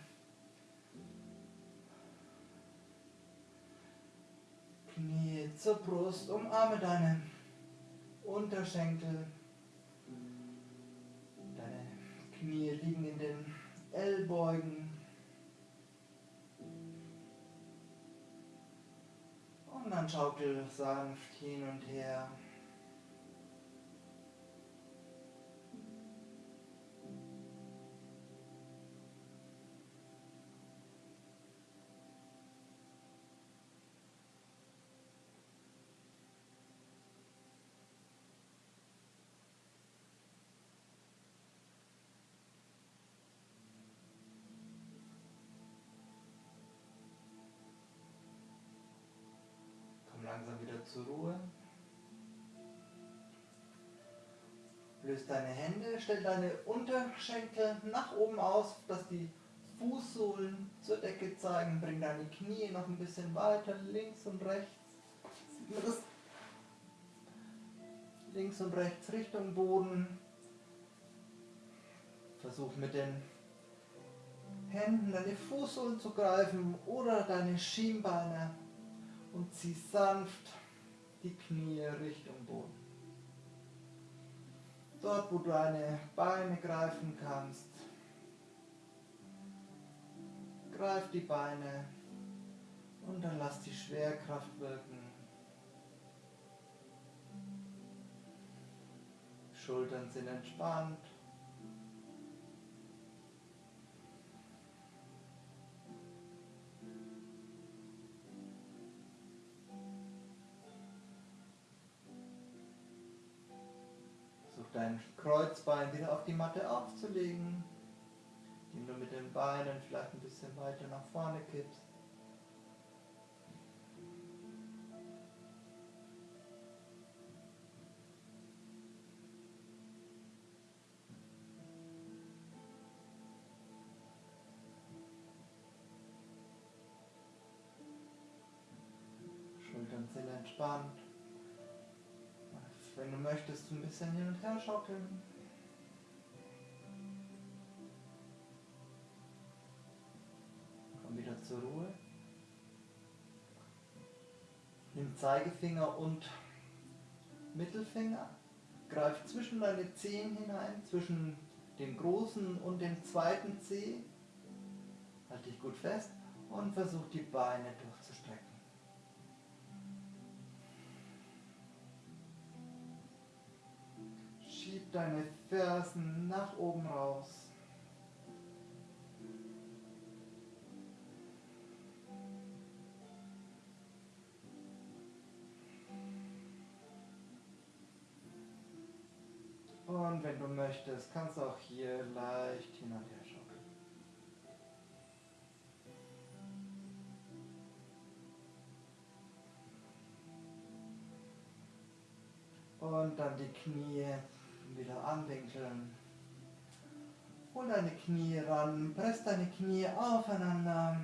Knie zur Brust, umarme deine Unterschenkel. Deine Knie liegen in den Ellbeugen. Und dann schaukel sanft hin und her. Löst deine Hände, stell deine Unterschenkel nach oben aus, dass die Fußsohlen zur Decke zeigen. Bring deine Knie noch ein bisschen weiter, links und rechts. Sieht man das? Links und rechts Richtung Boden. Versuch mit den Händen deine Fußsohlen zu greifen oder deine Schienbeine und zieh sanft die Knie Richtung Boden. Dort, wo du deine Beine greifen kannst, greif die Beine und dann lass die Schwerkraft wirken. Schultern sind entspannt. Dein Kreuzbein wieder auf die Matte aufzulegen, indem du mit den Beinen vielleicht ein bisschen weiter nach vorne kippst. Schultern sind entspannt. Wenn du möchtest, ein bisschen hin und her schaukeln. Komm wieder zur Ruhe. Nimm Zeigefinger und Mittelfinger. Greif zwischen deine Zehen hinein, zwischen dem großen und dem zweiten Zeh. Halt dich gut fest und versuch die Beine durchzustrecken. Deine Fersen nach oben raus. Und wenn du möchtest, kannst du auch hier leicht hin und her schaukeln. Und dann die Knie wieder anwinkeln. Hol deine Knie ran, press deine Knie aufeinander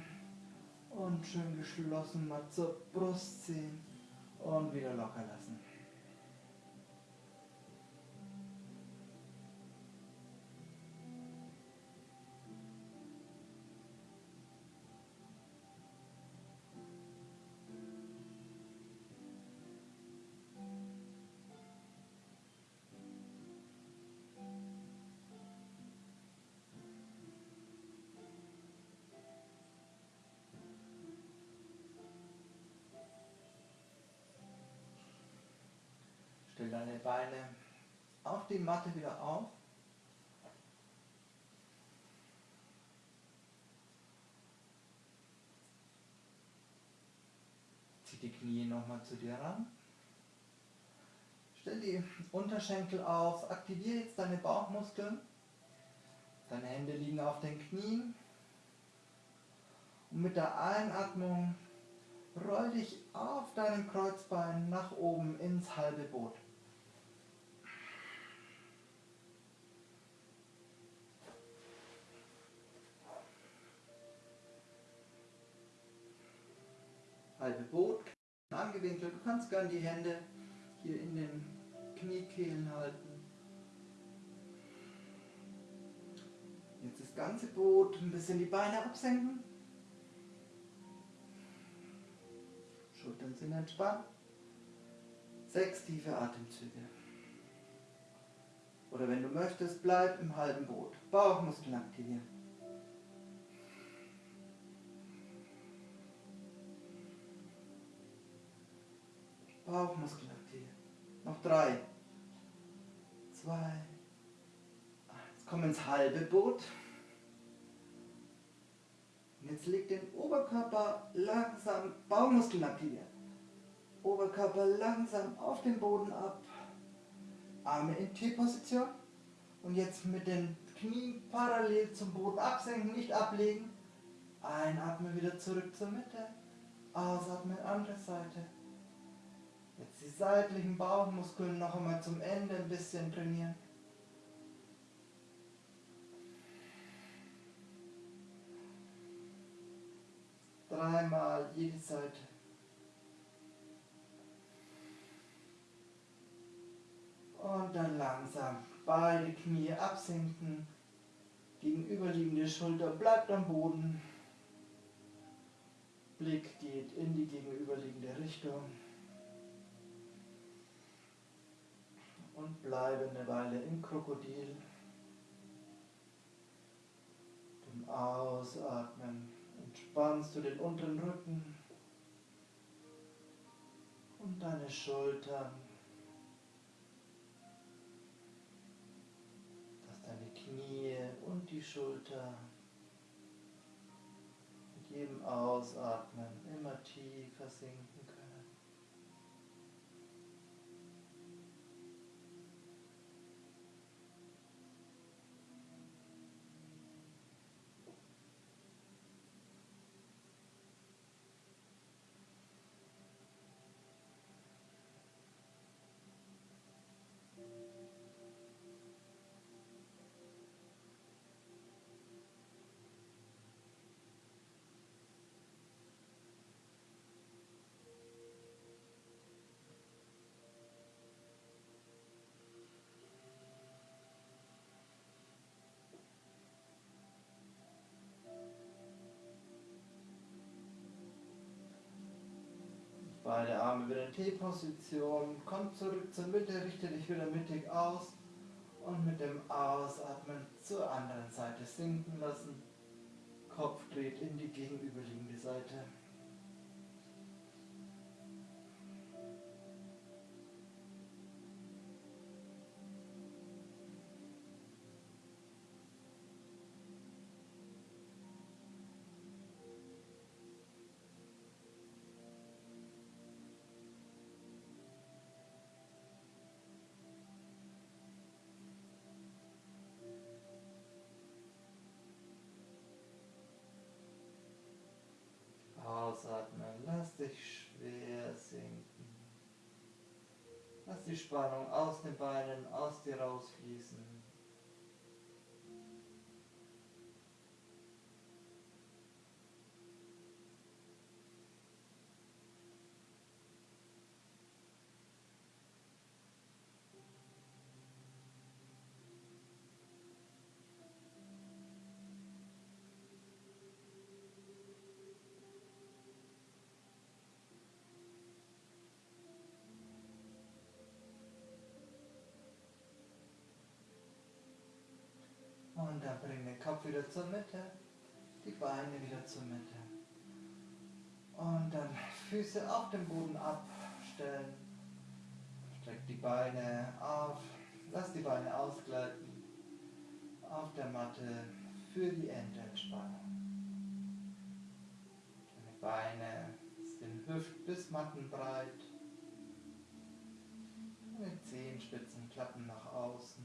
und schön geschlossen mal zur Brust ziehen und wieder locker lassen. Deine Beine auf die Matte wieder auf. Zieh die Knie nochmal zu dir ran. Stell die Unterschenkel auf, aktiviere jetzt deine Bauchmuskeln. Deine Hände liegen auf den Knien. Und mit der Einatmung roll dich auf deinem Kreuzbein nach oben ins halbe Boot. Halbe Boot, angewinkelt. Du kannst gern die Hände hier in den Kniekehlen halten. Jetzt das ganze Boot, ein bisschen die Beine absenken. Schultern sind entspannt. Sechs tiefe Atemzüge. Oder wenn du möchtest, bleib im halben Boot. Bauchmuskeln aktivieren. Bauchmuskeln aktivieren. Noch drei. Zwei. Eins. Komm ins halbe Boot. Jetzt leg den Oberkörper langsam, Bauchmuskeln aktivieren. Oberkörper langsam auf den Boden ab. Arme in T-Position. Und jetzt mit den Knien parallel zum Boden absenken, nicht ablegen. Einatmen wieder zurück zur Mitte. Ausatmen, andere Seite. Jetzt die seitlichen Bauchmuskeln noch einmal zum Ende ein bisschen trainieren. Dreimal jede Seite. Und dann langsam beide Knie absinken. Gegenüberliegende Schulter bleibt am Boden. Blick geht in die gegenüberliegende Richtung. Und bleibe eine Weile im Krokodil. Dem Ausatmen entspannst du den unteren Rücken und deine Schultern, dass deine Knie und die Schulter mit jedem Ausatmen immer tiefer sinken Beide Arme wieder in T-Position. Komm zurück zur Mitte, richte dich wieder mittig aus. Und mit dem Ausatmen zur anderen Seite sinken lassen. Kopf dreht in die gegenüberliegende Seite. Die Spannung aus den Beinen, aus dir rausfließen. Und dann bring den Kopf wieder zur Mitte, die Beine wieder zur Mitte. Und dann Füße auf dem Boden abstellen. Streck die Beine auf, lass die Beine ausgleiten auf der Matte für die Endentspannung. Deine Beine sind hüft- bis mattenbreit. Deine Zehenspitzen klappen nach außen.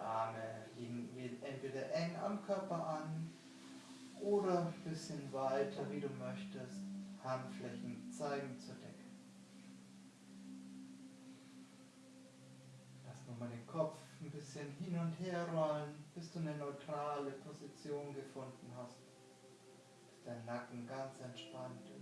Arme liegen entweder eng am Körper an oder ein bisschen weiter, wie du möchtest. Handflächen zeigen zur Decke. Lass nochmal den Kopf ein bisschen hin und her rollen, bis du eine neutrale Position gefunden hast. Bis dein Nacken ganz entspannt ist.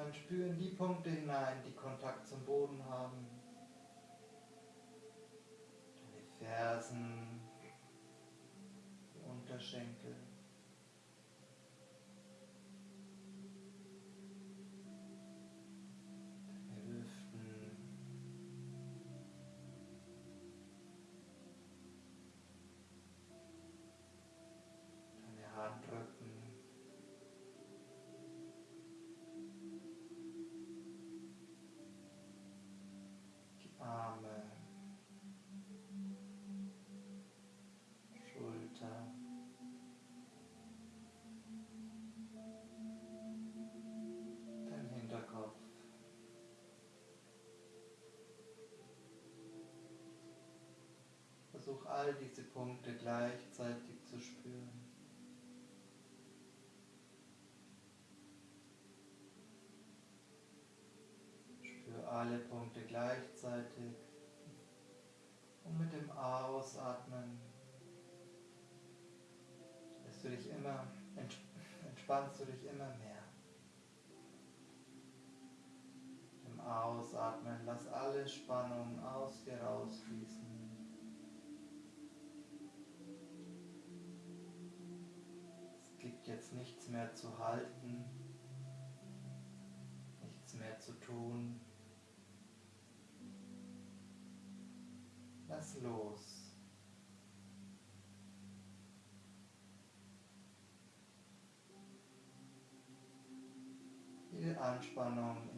Dann spüren die Punkte hinein, die Kontakt zum Boden haben. Deine Fersen, die Unterschenkel. Versuch all diese Punkte gleichzeitig zu spüren. Spür alle Punkte gleichzeitig und mit dem Ausatmen lässt du dich immer, entspannst du dich immer mehr. Im Ausatmen lass alle Spannung aus dir rausfließen. Nichts mehr zu halten, nichts mehr zu tun. Lass los. Jede Anspannung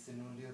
Und genieße nun die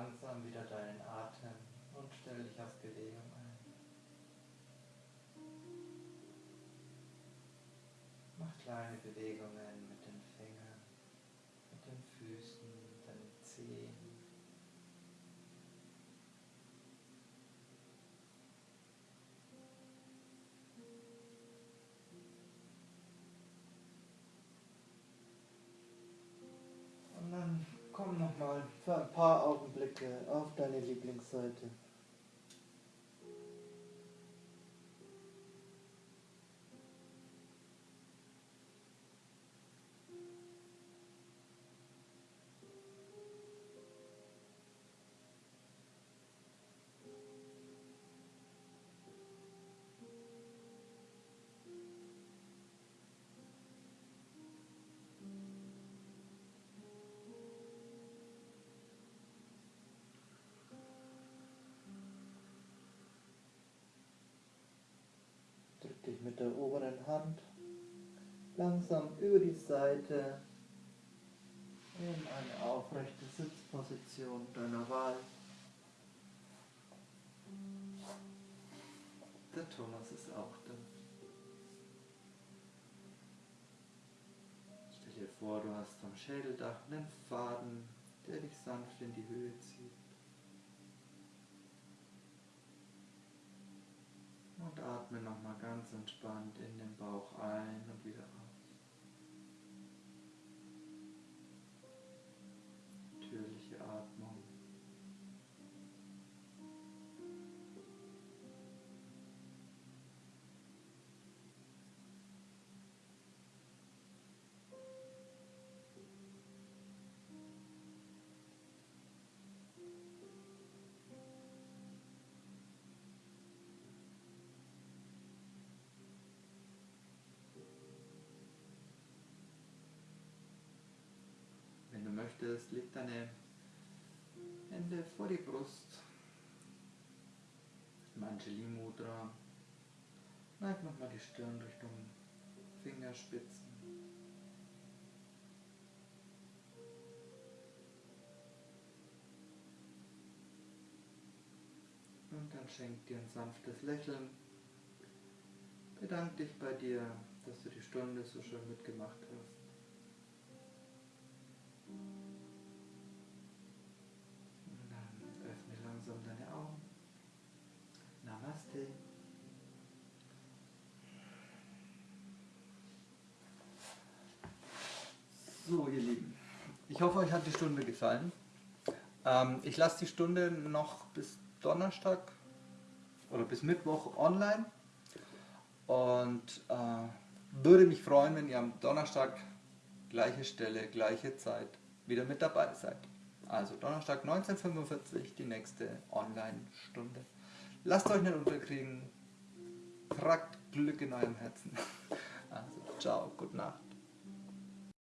langsam wieder deinen Atem und stell dich auf Bewegung ein. Mach kleine Bewegungen mit den Fingern, mit den Füßen, deinen Zehen. Und dann komm nochmal für ein paar Augenblicke auf deine Lieblingsseite. Dich mit der oberen Hand langsam über die Seite in eine aufrechte Sitzposition deiner Wahl. Der Thomas ist auch da. Stell dir vor, du hast am Schädeldach einen Faden, der dich sanft in die Höhe zieht. Und atme nochmal ganz entspannt in den Bauch ein und wieder aus. Möchtest, leg deine Hände vor die Brust. Im Anjali Mudra. Neig nochmal die Stirn Richtung Fingerspitzen. Und dann schenk dir ein sanftes Lächeln. Bedank dich bei dir, dass du die Stunde so schön mitgemacht hast. Und dann öffne langsam deine Augen. Namaste. So, ihr Lieben, ich hoffe, euch hat die Stunde gefallen. Ähm, ich lasse die Stunde noch bis Donnerstag oder bis Mittwoch online und äh, würde mich freuen, wenn ihr am Donnerstag gleiche Stelle, gleiche Zeit wieder mit dabei seid. Also Donnerstag 1945 die nächste Online-Stunde. Lasst euch nicht unterkriegen. Tragt Glück in eurem Herzen. Also, ciao, gute Nacht.